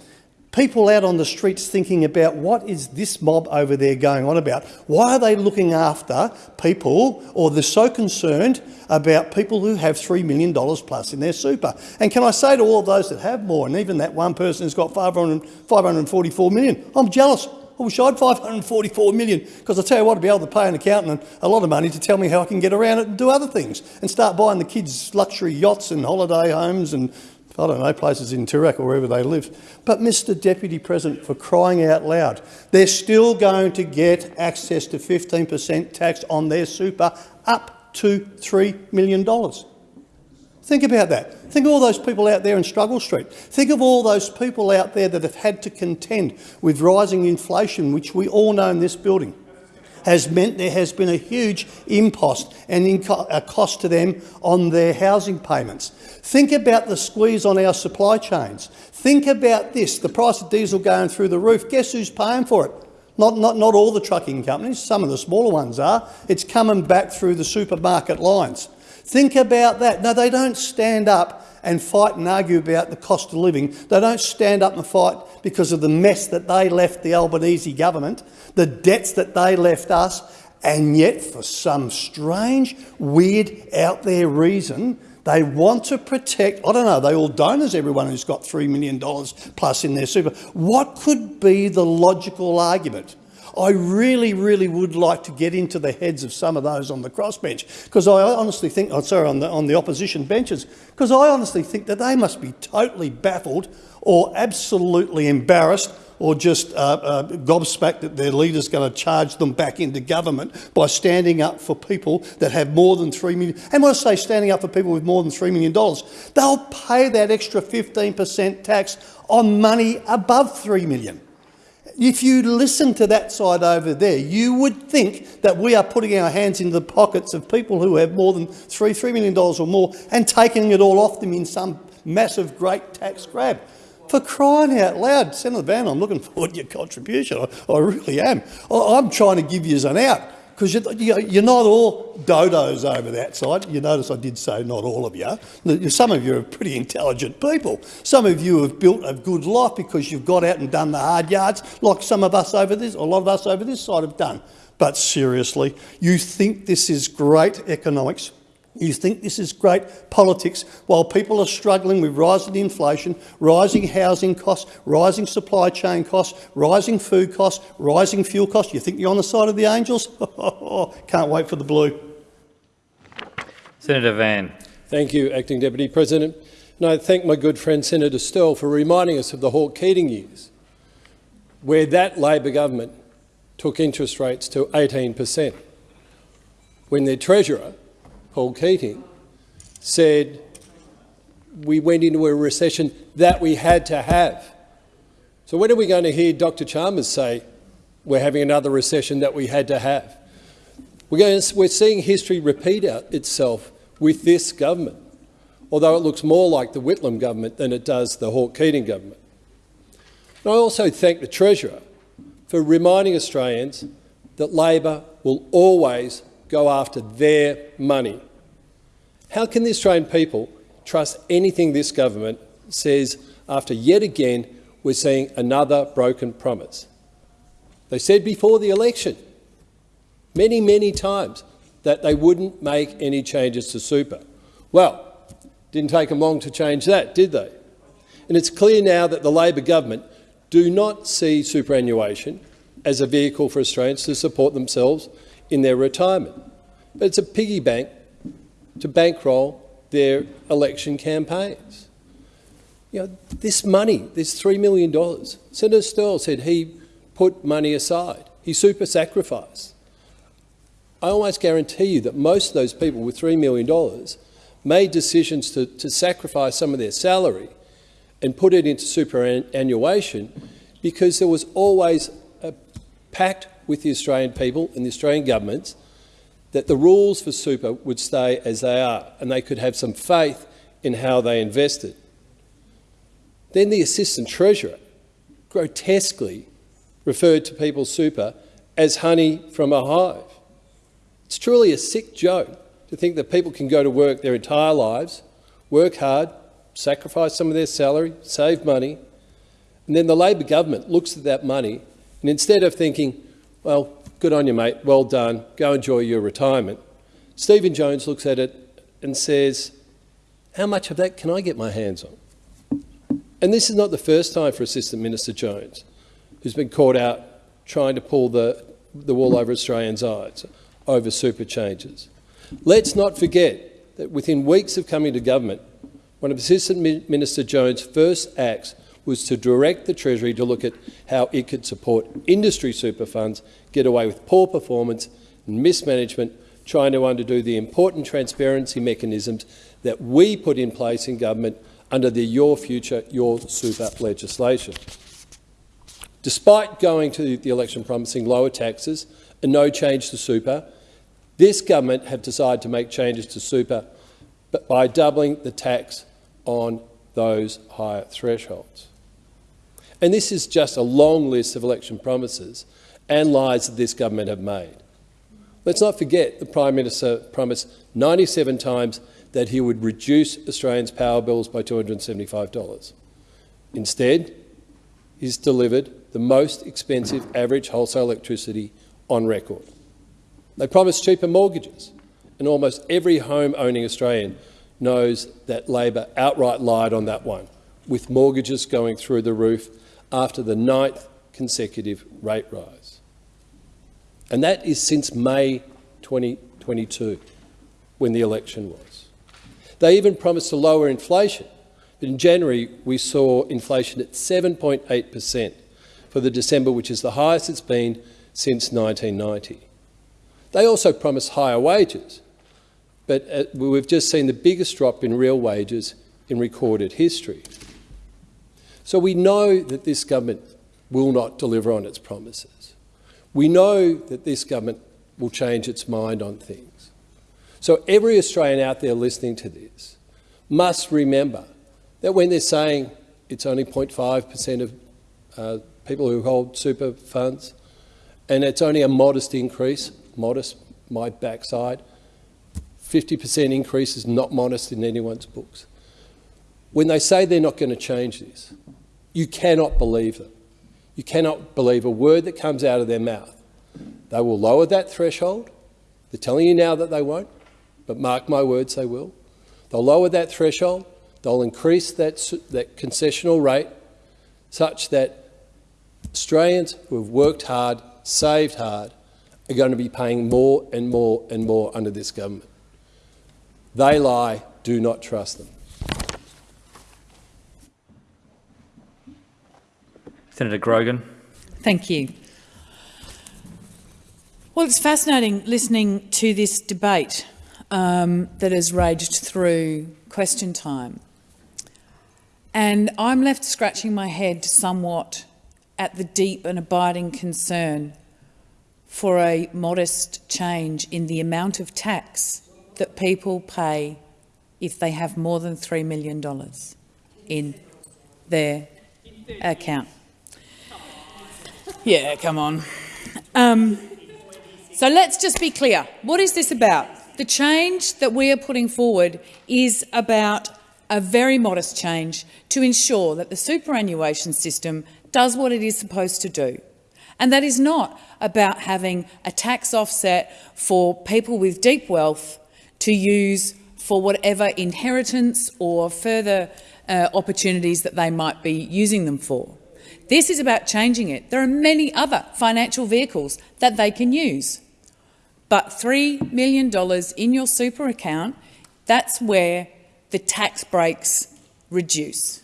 People out on the streets thinking about what is this mob over there going on about? Why are they looking after people or they're so concerned about people who have $3 million plus in their super? And can I say to all those that have more, and even that one person who's got 500, 544 million, I'm jealous. I wish I had 544 million because I tell you what, I'd be able to pay an accountant a lot of money to tell me how I can get around it and do other things and start buying the kids luxury yachts and holiday homes and I don't know, places in Toorak or wherever they live. But Mr Deputy President, for crying out loud, they're still going to get access to 15% tax on their super up to $3 million. Think about that. Think of all those people out there in Struggle Street. Think of all those people out there that have had to contend with rising inflation, which we all know in this building has meant there has been a huge impost and a cost to them on their housing payments. Think about the squeeze on our supply chains. Think about this, the price of diesel going through the roof. Guess who's paying for it? Not, not, not all the trucking companies, some of the smaller ones are. It's coming back through the supermarket lines. Think about that. No, they don't stand up and fight and argue about the cost of living. They don't stand up and fight because of the mess that they left the Albanese government, the debts that they left us, and yet for some strange, weird, out there reason, they want to protect, I don't know, they all donors, everyone who's got $3 million plus in their super. What could be the logical argument? I really, really would like to get into the heads of some of those on the crossbench because I honestly think, oh, sorry, on the, on the opposition benches, because I honestly think that they must be totally baffled or absolutely embarrassed or just uh, uh, gobsmacked that their leader's going to charge them back into government by standing up for people that have more than 3 million. And when I say standing up for people with more than $3 million, they'll pay that extra 15% tax on money above $3 million if you listen to that side over there, you would think that we are putting our hands into the pockets of people who have more than three, $3 million or more and taking it all off them in some massive great tax grab. For crying out loud, Senator Van, I'm looking forward to your contribution. I, I really am. I, I'm trying to give you an out because you're, you're not all dodos over that side. You notice I did say not all of you. Some of you are pretty intelligent people. Some of you have built a good life because you've got out and done the hard yards, like some of us over this, a lot of us over this side have done. But seriously, you think this is great economics you think this is great politics while people are struggling with rising inflation, rising housing costs, rising supply chain costs, rising food costs, rising fuel costs. You think you're on the side of the angels? [laughs] Can't wait for the blue. Senator Van. Thank you, Acting Deputy President. And I thank my good friend Senator Sterle for reminding us of the Hawke-Keating years, where that Labor government took interest rates to 18 per cent, when their Treasurer Paul Keating, said we went into a recession that we had to have. So when are we going to hear Dr Chalmers say we're having another recession that we had to have? We're, going to, we're seeing history repeat itself with this government, although it looks more like the Whitlam government than it does the Hawke-Keating government. And I also thank the Treasurer for reminding Australians that Labor will always go after their money. How can the Australian people trust anything this government says after yet again we're seeing another broken promise? They said before the election, many, many times, that they wouldn't make any changes to super. Well, didn't take them long to change that, did they? And it's clear now that the Labor government do not see superannuation as a vehicle for Australians to support themselves in their retirement. But it's a piggy bank to bankroll their election campaigns. You know, this money, this $3 million, Senator Sterle said he put money aside. He super sacrificed. I almost guarantee you that most of those people with $3 million made decisions to, to sacrifice some of their salary and put it into superannuation because there was always a pact with the Australian people and the Australian governments that the rules for super would stay as they are and they could have some faith in how they invested. Then the Assistant Treasurer grotesquely referred to people's super as honey from a hive. It's truly a sick joke to think that people can go to work their entire lives, work hard, sacrifice some of their salary, save money, and then the Labor government looks at that money and instead of thinking, well, good on you, mate, well done, go enjoy your retirement, Stephen Jones looks at it and says, how much of that can I get my hands on? And this is not the first time for Assistant Minister Jones, who's been caught out trying to pull the, the wool over Australians' eyes over super changes. Let's not forget that within weeks of coming to government, one of Assistant Minister Jones' first acts was to direct the Treasury to look at how it could support industry super funds get away with poor performance and mismanagement, trying to undo the important transparency mechanisms that we put in place in government under the Your Future, Your Super legislation. Despite going to the election promising lower taxes and no change to super, this government have decided to make changes to super by doubling the tax on those higher thresholds. And this is just a long list of election promises and lies that this government have made. Let's not forget the Prime Minister promised 97 times that he would reduce Australians' power bills by $275. Instead, he's delivered the most expensive average wholesale electricity on record. They promised cheaper mortgages, and almost every home-owning Australian knows that Labor outright lied on that one, with mortgages going through the roof after the ninth consecutive rate rise. And that is since May 2022, when the election was. They even promised to lower inflation. But in January, we saw inflation at 7.8 per cent for the December, which is the highest it's been since 1990. They also promised higher wages, but uh, we've just seen the biggest drop in real wages in recorded history. So we know that this government will not deliver on its promises. We know that this government will change its mind on things. So every Australian out there listening to this must remember that when they're saying it's only 0.5 per cent of uh, people who hold super funds, and it's only a modest increase, modest, my backside, 50% increase is not modest in anyone's books. When they say they're not going to change this, you cannot believe them. You cannot believe a word that comes out of their mouth. They will lower that threshold. They're telling you now that they won't but mark my words, they will. They'll lower that threshold, they'll increase that, that concessional rate such that Australians who have worked hard, saved hard, are going to be paying more and more and more under this government. They lie, do not trust them. Senator Grogan. Thank you. Well, it's fascinating listening to this debate um, that has raged through question time. And I'm left scratching my head somewhat at the deep and abiding concern for a modest change in the amount of tax that people pay if they have more than $3 million in their account. Yeah, come on. Um, so let's just be clear. What is this about? The change that we are putting forward is about a very modest change to ensure that the superannuation system does what it is supposed to do. And that is not about having a tax offset for people with deep wealth to use for whatever inheritance or further uh, opportunities that they might be using them for. This is about changing it. There are many other financial vehicles that they can use. But $3 million in your super account, that's where the tax breaks reduce.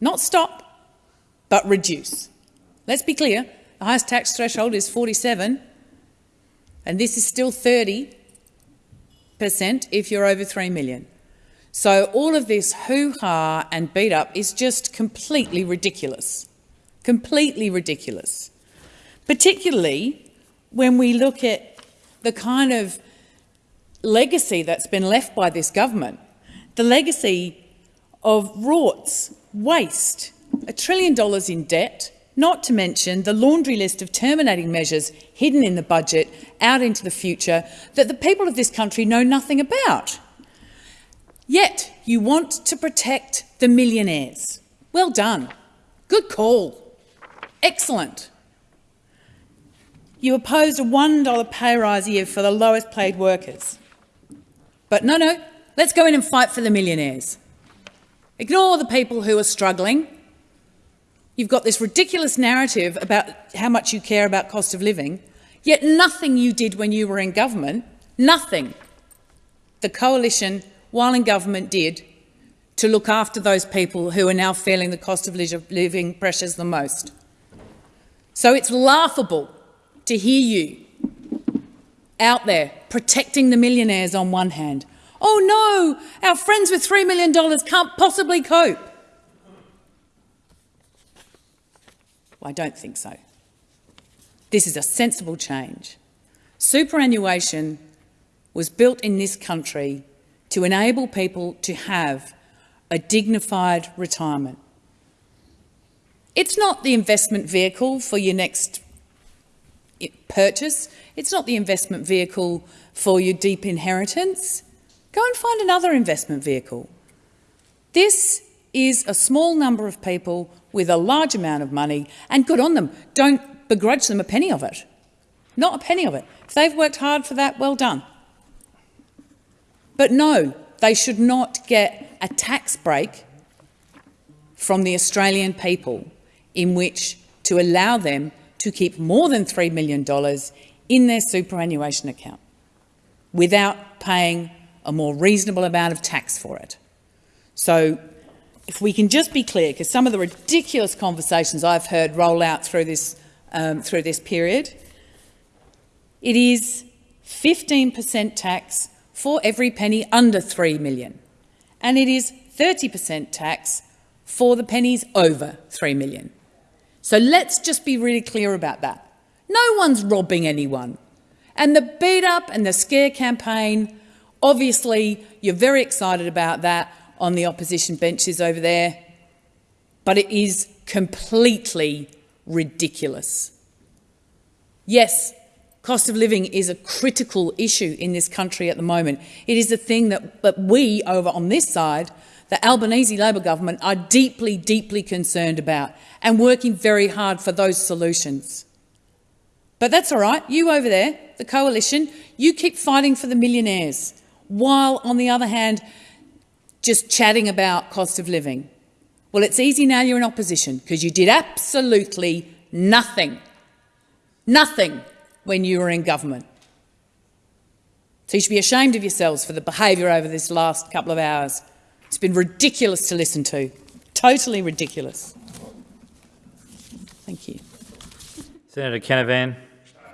Not stop, but reduce. Let's be clear, the highest tax threshold is 47, and this is still 30 per cent if you're over 3 million. So all of this hoo-ha and beat up is just completely ridiculous. Completely ridiculous. Particularly when we look at the kind of legacy that's been left by this government, the legacy of rorts, waste, a trillion dollars in debt, not to mention the laundry list of terminating measures hidden in the budget out into the future that the people of this country know nothing about. Yet you want to protect the millionaires. Well done. Good call. Excellent. You opposed a $1 pay rise a year for the lowest paid workers. But no, no, let's go in and fight for the millionaires. Ignore the people who are struggling. You've got this ridiculous narrative about how much you care about cost of living, yet nothing you did when you were in government, nothing, the coalition, while in government, did to look after those people who are now feeling the cost of living pressures the most. So it's laughable to hear you out there protecting the millionaires on one hand. Oh no, our friends with $3 million can't possibly cope. Well, I don't think so. This is a sensible change. Superannuation was built in this country to enable people to have a dignified retirement. It's not the investment vehicle for your next purchase. It's not the investment vehicle for your deep inheritance. Go and find another investment vehicle. This is a small number of people with a large amount of money, and good on them. Don't begrudge them a penny of it. Not a penny of it. If they've worked hard for that, well done. But no, they should not get a tax break from the Australian people in which to allow them to keep more than $3 million in their superannuation account without paying a more reasonable amount of tax for it. So if we can just be clear, because some of the ridiculous conversations I've heard roll out through this, um, through this period, it is 15% tax for every penny under 3 million, and it is 30% tax for the pennies over 3 million. So let's just be really clear about that. No one's robbing anyone. And the beat up and the scare campaign, obviously you're very excited about that on the opposition benches over there, but it is completely ridiculous. Yes, cost of living is a critical issue in this country at the moment. It is a thing that, that we over on this side, the Albanese Labor government, are deeply, deeply concerned about and working very hard for those solutions. But that's all right. You over there, the coalition, you keep fighting for the millionaires, while on the other hand, just chatting about cost of living. Well, it's easy now you're in opposition because you did absolutely nothing, nothing when you were in government. So you should be ashamed of yourselves for the behaviour over this last couple of hours. It's been ridiculous to listen to, totally ridiculous. Thank you. Senator Canavan.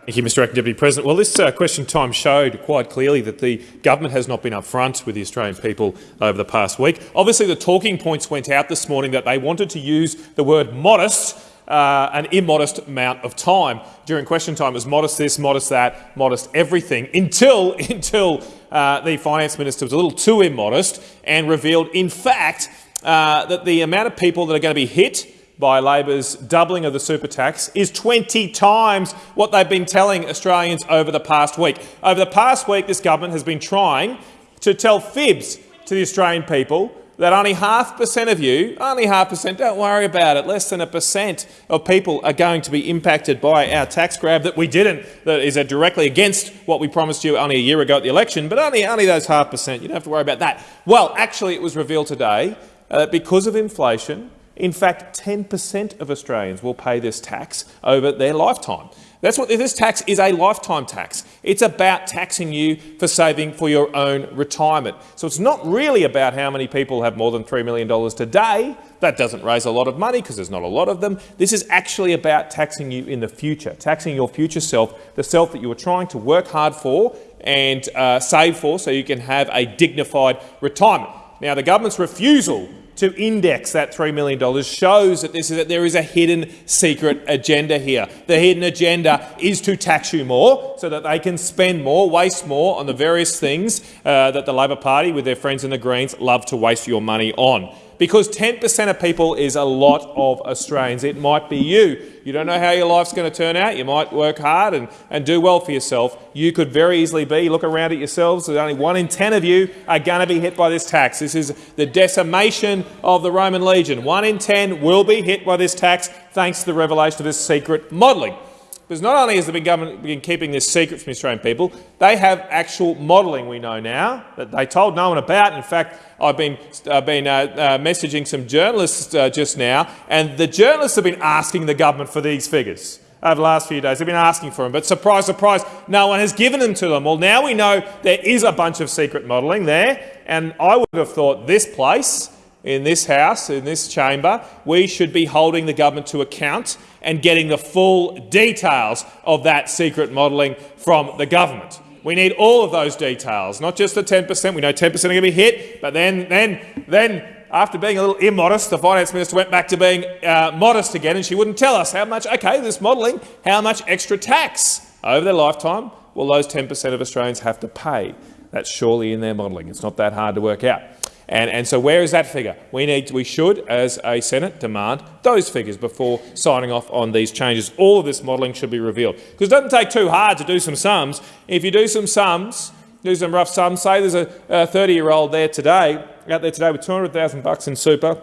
Thank you, Mr Acting Deputy President. Well, this uh, question time showed quite clearly that the government has not been upfront with the Australian people over the past week. Obviously, the talking points went out this morning that they wanted to use the word modest uh, an immodest amount of time. During question time, it was modest this, modest that, modest everything, until, [laughs] until uh, the finance minister was a little too immodest and revealed, in fact, uh, that the amount of people that are going to be hit by Labor's doubling of the super tax is 20 times what they've been telling Australians over the past week. Over the past week, this government has been trying to tell fibs to the Australian people that only half percent of you, only half percent, don't worry about it, less than a percent of people are going to be impacted by our tax grab that we didn't, that is directly against what we promised you only a year ago at the election, but only, only those half percent. You don't have to worry about that. Well, actually, it was revealed today uh, that because of inflation, in fact, 10% of Australians will pay this tax over their lifetime. That's what this tax is a lifetime tax. It's about taxing you for saving for your own retirement. So it's not really about how many people have more than $3 million today. That doesn't raise a lot of money because there's not a lot of them. This is actually about taxing you in the future, taxing your future self, the self that you are trying to work hard for and uh, save for so you can have a dignified retirement. Now, the government's refusal to index that $3 million shows that, this is, that there is a hidden secret agenda here. The hidden agenda is to tax you more so that they can spend more, waste more on the various things uh, that the Labor Party with their friends in the Greens love to waste your money on. Because 10 per cent of people is a lot of Australians. It might be you. You don't know how your life's going to turn out. You might work hard and, and do well for yourself. You could very easily be, look around at yourselves, only one in 10 of you are going to be hit by this tax. This is the decimation of the Roman legion. One in 10 will be hit by this tax thanks to the revelation of this secret modelling. Because not only has the government been keeping this secret from the Australian people, they have actual modelling we know now that they told no one about. In fact, I've been, uh, been uh, uh, messaging some journalists uh, just now, and the journalists have been asking the government for these figures over the last few days. They've been asking for them, but surprise, surprise, no one has given them to them. Well, now we know there is a bunch of secret modelling there, and I would have thought this place, in this House, in this chamber, we should be holding the government to account and getting the full details of that secret modelling from the government. We need all of those details, not just the 10 per cent. We know 10 per cent are going to be hit, but then, then, then after being a little immodest, the finance minister went back to being uh, modest again, and she wouldn't tell us how much. OK, this modelling, how much extra tax over their lifetime will those 10 per cent of Australians have to pay? That's surely in their modelling. It's not that hard to work out. And, and so where is that figure? We, need, we should, as a Senate, demand those figures before signing off on these changes. All of this modelling should be revealed. Because it doesn't take too hard to do some sums. If you do some sums, do some rough sums, say there's a 30-year-old there today, out there today with 200,000 bucks in super,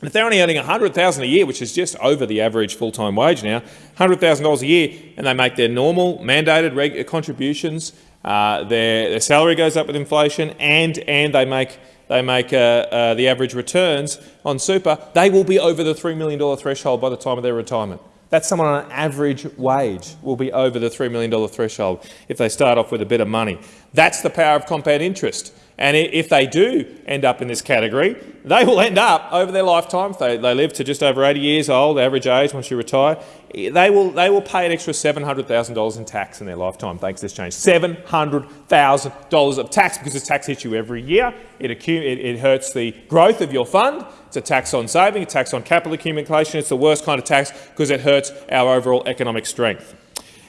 and if they're only earning 100000 a year, which is just over the average full-time wage now, $100,000 a year, and they make their normal mandated contributions, uh, their, their salary goes up with inflation, and, and they make they make uh, uh, the average returns on super, they will be over the $3 million threshold by the time of their retirement. That's someone on an average wage will be over the $3 million threshold if they start off with a bit of money. That's the power of compound interest. And if they do end up in this category, they will end up over their lifetime, if they, they live to just over 80 years old, average age once you retire, they will, they will pay an extra $700,000 in tax in their lifetime thanks to this change. $700,000 of tax because this tax hits you every year. It, it, it hurts the growth of your fund. It's a tax on saving, a tax on capital accumulation. It's the worst kind of tax because it hurts our overall economic strength.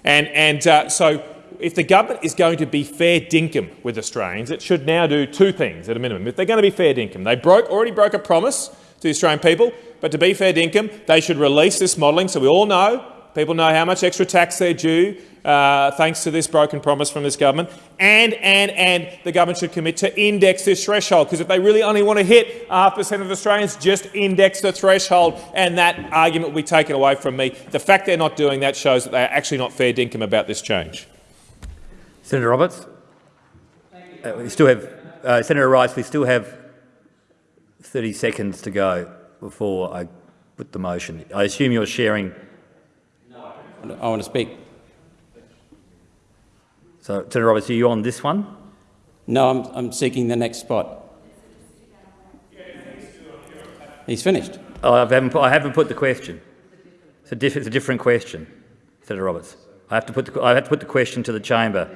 And, and uh, so if the government is going to be fair dinkum with Australians, it should now do two things at a minimum. If they're going to be fair dinkum, they broke, already broke a promise to the Australian people, but to be fair dinkum, they should release this modelling so we all know, people know how much extra tax they're due uh, thanks to this broken promise from this government, and, and, and the government should commit to index this threshold, because if they really only want to hit half percent of Australians, just index the threshold, and that argument will be taken away from me. The fact they're not doing that shows that they're actually not fair dinkum about this change. Senator Roberts. Uh, we still have uh, Senator Rice. We still have 30 seconds to go before I put the motion. I assume you're sharing. No. I want to speak. So, Senator Roberts, are you on this one? No, I'm, I'm seeking the next spot. He's finished. Oh, I haven't, I haven't put the question. It's a, diff, it's a different question, Senator Roberts. I have to put the, I have to put the question to the chamber.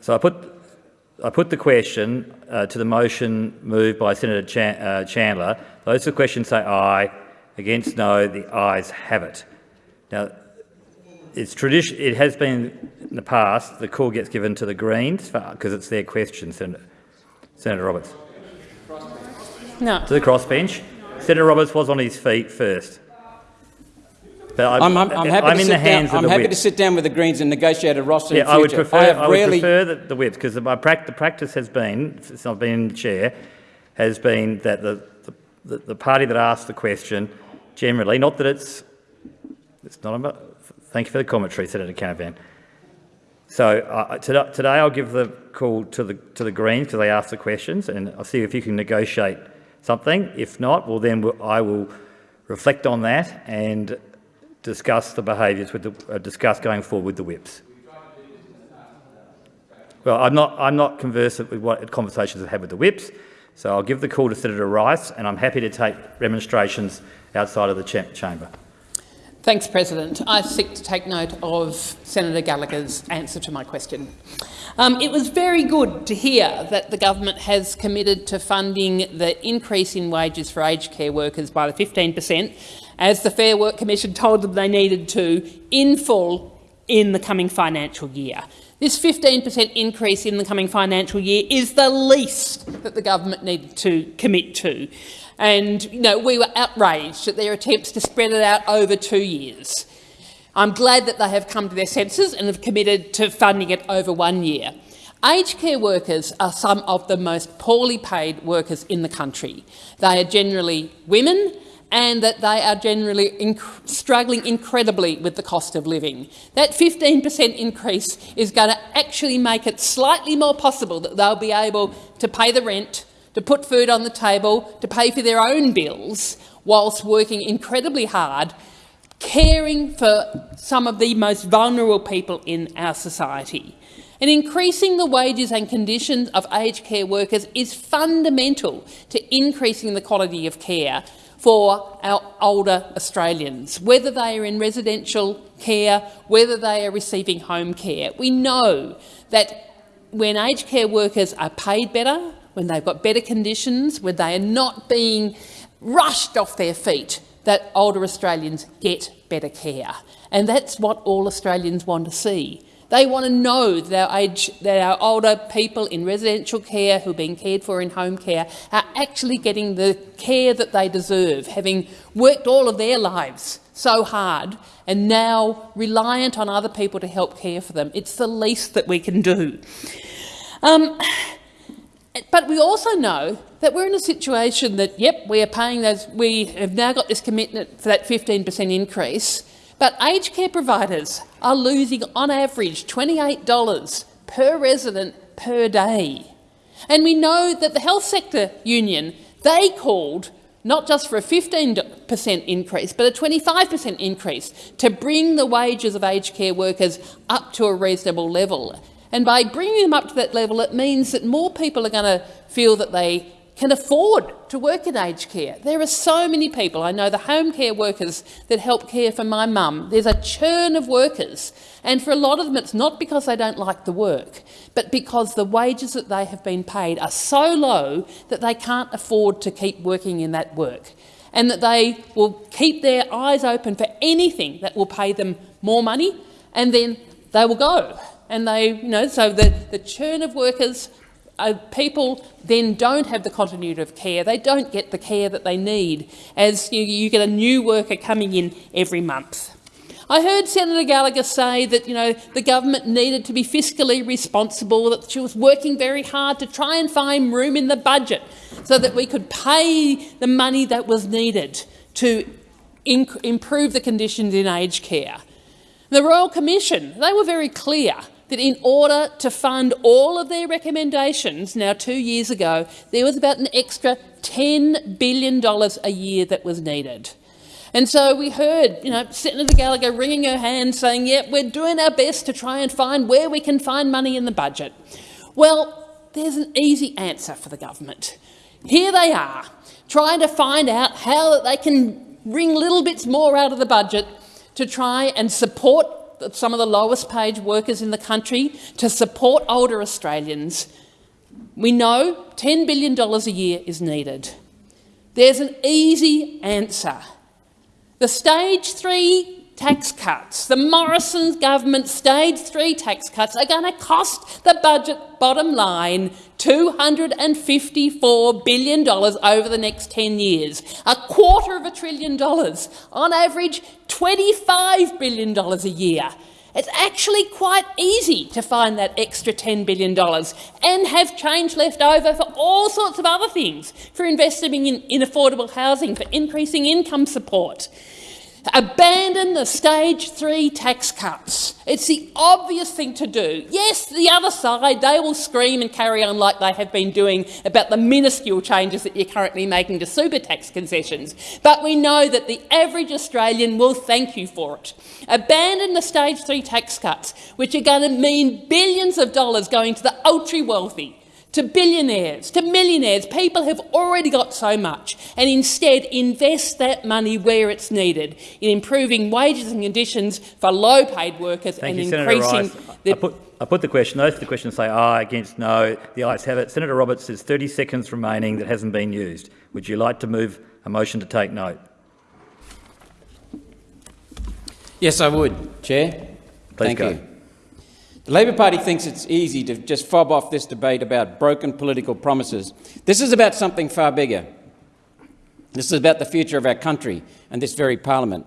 So I put, I put the question uh, to the motion moved by Senator Chan uh, Chandler. Those for the question say aye. Against no, the ayes have it. Now, it's tradition. It has been in the past the call gets given to the Greens because it's their question, Senator, Senator Roberts. No. To the crossbench. Senator Roberts was on his feet first. But I'm, I'm, I'm happy, I'm to, in sit the hands down, I'm happy to sit down with the Greens and negotiate a roster Yeah, I would prefer, I I would prefer the, the whips because my prac the practice has been, since I've been in the chair, has been that the, the, the party that asks the question generally, not that it's, it's not about, thank you for the commentary, Senator Canavan. So uh, today, today I'll give the call to the, to the Greens because they ask the questions and I'll see if you can negotiate something. If not, well then we'll, I will reflect on that and discuss the behaviours with the, uh, discuss going forward with the whips. Well, I'm not, I'm not conversant with what conversations I've had with the whips, so I'll give the call to Senator Rice and I'm happy to take remonstrations outside of the cha chamber. Thanks, President. I seek to take note of Senator Gallagher's answer to my question. Um, it was very good to hear that the government has committed to funding the increase in wages for aged care workers by the 15 per cent, as the Fair Work Commission told them they needed to, in full in the coming financial year. This 15% increase in the coming financial year is the least that the government needed to commit to. And you know, we were outraged at their attempts to spread it out over two years. I'm glad that they have come to their senses and have committed to funding it over one year. Aged care workers are some of the most poorly paid workers in the country. They are generally women and that they are generally inc struggling incredibly with the cost of living. That 15% increase is going to actually make it slightly more possible that they'll be able to pay the rent, to put food on the table, to pay for their own bills, whilst working incredibly hard, caring for some of the most vulnerable people in our society. And increasing the wages and conditions of aged care workers is fundamental to increasing the quality of care for our older Australians, whether they are in residential care, whether they are receiving home care. We know that when aged care workers are paid better, when they've got better conditions, when they are not being rushed off their feet, that older Australians get better care. And that's what all Australians want to see. They want to know that our, age, that our older people in residential care who are being cared for in home care are actually getting the care that they deserve, having worked all of their lives so hard and now reliant on other people to help care for them. It's the least that we can do. Um, but we also know that we're in a situation that, yep, we are paying those, we have now got this commitment for that 15% increase, but aged care providers are losing, on average, $28 per resident per day. And we know that the health sector union, they called not just for a 15% increase, but a 25% increase to bring the wages of aged care workers up to a reasonable level. And by bringing them up to that level, it means that more people are going to feel that they can afford to work in aged care. There are so many people. I know the home care workers that help care for my mum. There's a churn of workers. And for a lot of them, it's not because they don't like the work, but because the wages that they have been paid are so low that they can't afford to keep working in that work. And that they will keep their eyes open for anything that will pay them more money, and then they will go. And they, you know, so the, the churn of workers uh, people then don't have the continuity of care. They don't get the care that they need as you, you get a new worker coming in every month. I heard Senator Gallagher say that you know, the government needed to be fiscally responsible, that she was working very hard to try and find room in the budget so that we could pay the money that was needed to improve the conditions in aged care. The Royal Commission, they were very clear that in order to fund all of their recommendations, now two years ago, there was about an extra $10 billion a year that was needed. And so we heard, you know, Senator Gallagher wringing her hands saying, yeah, we're doing our best to try and find where we can find money in the budget. Well, there's an easy answer for the government. Here they are, trying to find out how that they can wring little bits more out of the budget to try and support some of the lowest paid workers in the country to support older Australians, we know $10 billion a year is needed. There's an easy answer. The stage three tax cuts, the Morrison government stage three tax cuts are going to cost the budget bottom line $254 billion over the next 10 years, a quarter of a trillion dollars, on average $25 billion a year. It's actually quite easy to find that extra $10 billion and have change left over for all sorts of other things, for investing in, in affordable housing, for increasing income support. Abandon the stage three tax cuts. It's the obvious thing to do. Yes, the other side, they will scream and carry on like they have been doing about the minuscule changes that you're currently making to super tax concessions. But we know that the average Australian will thank you for it. Abandon the stage three tax cuts, which are going to mean billions of dollars going to the ultra-wealthy, to billionaires, to millionaires. People have already got so much and instead invest that money where it's needed in improving wages and conditions for low-paid workers Thank and you, increasing the... I put, I put the question. Those for the question say aye, against no. The ayes have it. Senator Roberts has 30 seconds remaining that hasn't been used. Would you like to move a motion to take note? Yes, I would, Chair. Please Thank go. you. The Labor Party thinks it's easy to just fob off this debate about broken political promises. This is about something far bigger. This is about the future of our country and this very parliament.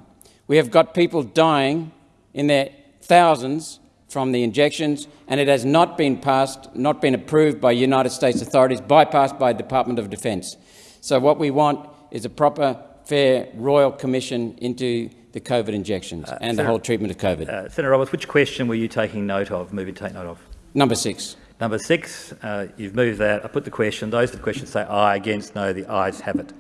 We have got people dying in their thousands from the injections, and it has not been passed, not been approved by United States authorities, bypassed by the Department of Defence. So what we want is a proper, fair, royal commission into the COVID injections and the whole treatment of COVID. Uh, Senator Roberts, which question were you taking note of, moving to take note of? Number six. Number six, uh, you've moved that. I put the question. Those with the question say aye, against, no. The ayes have it.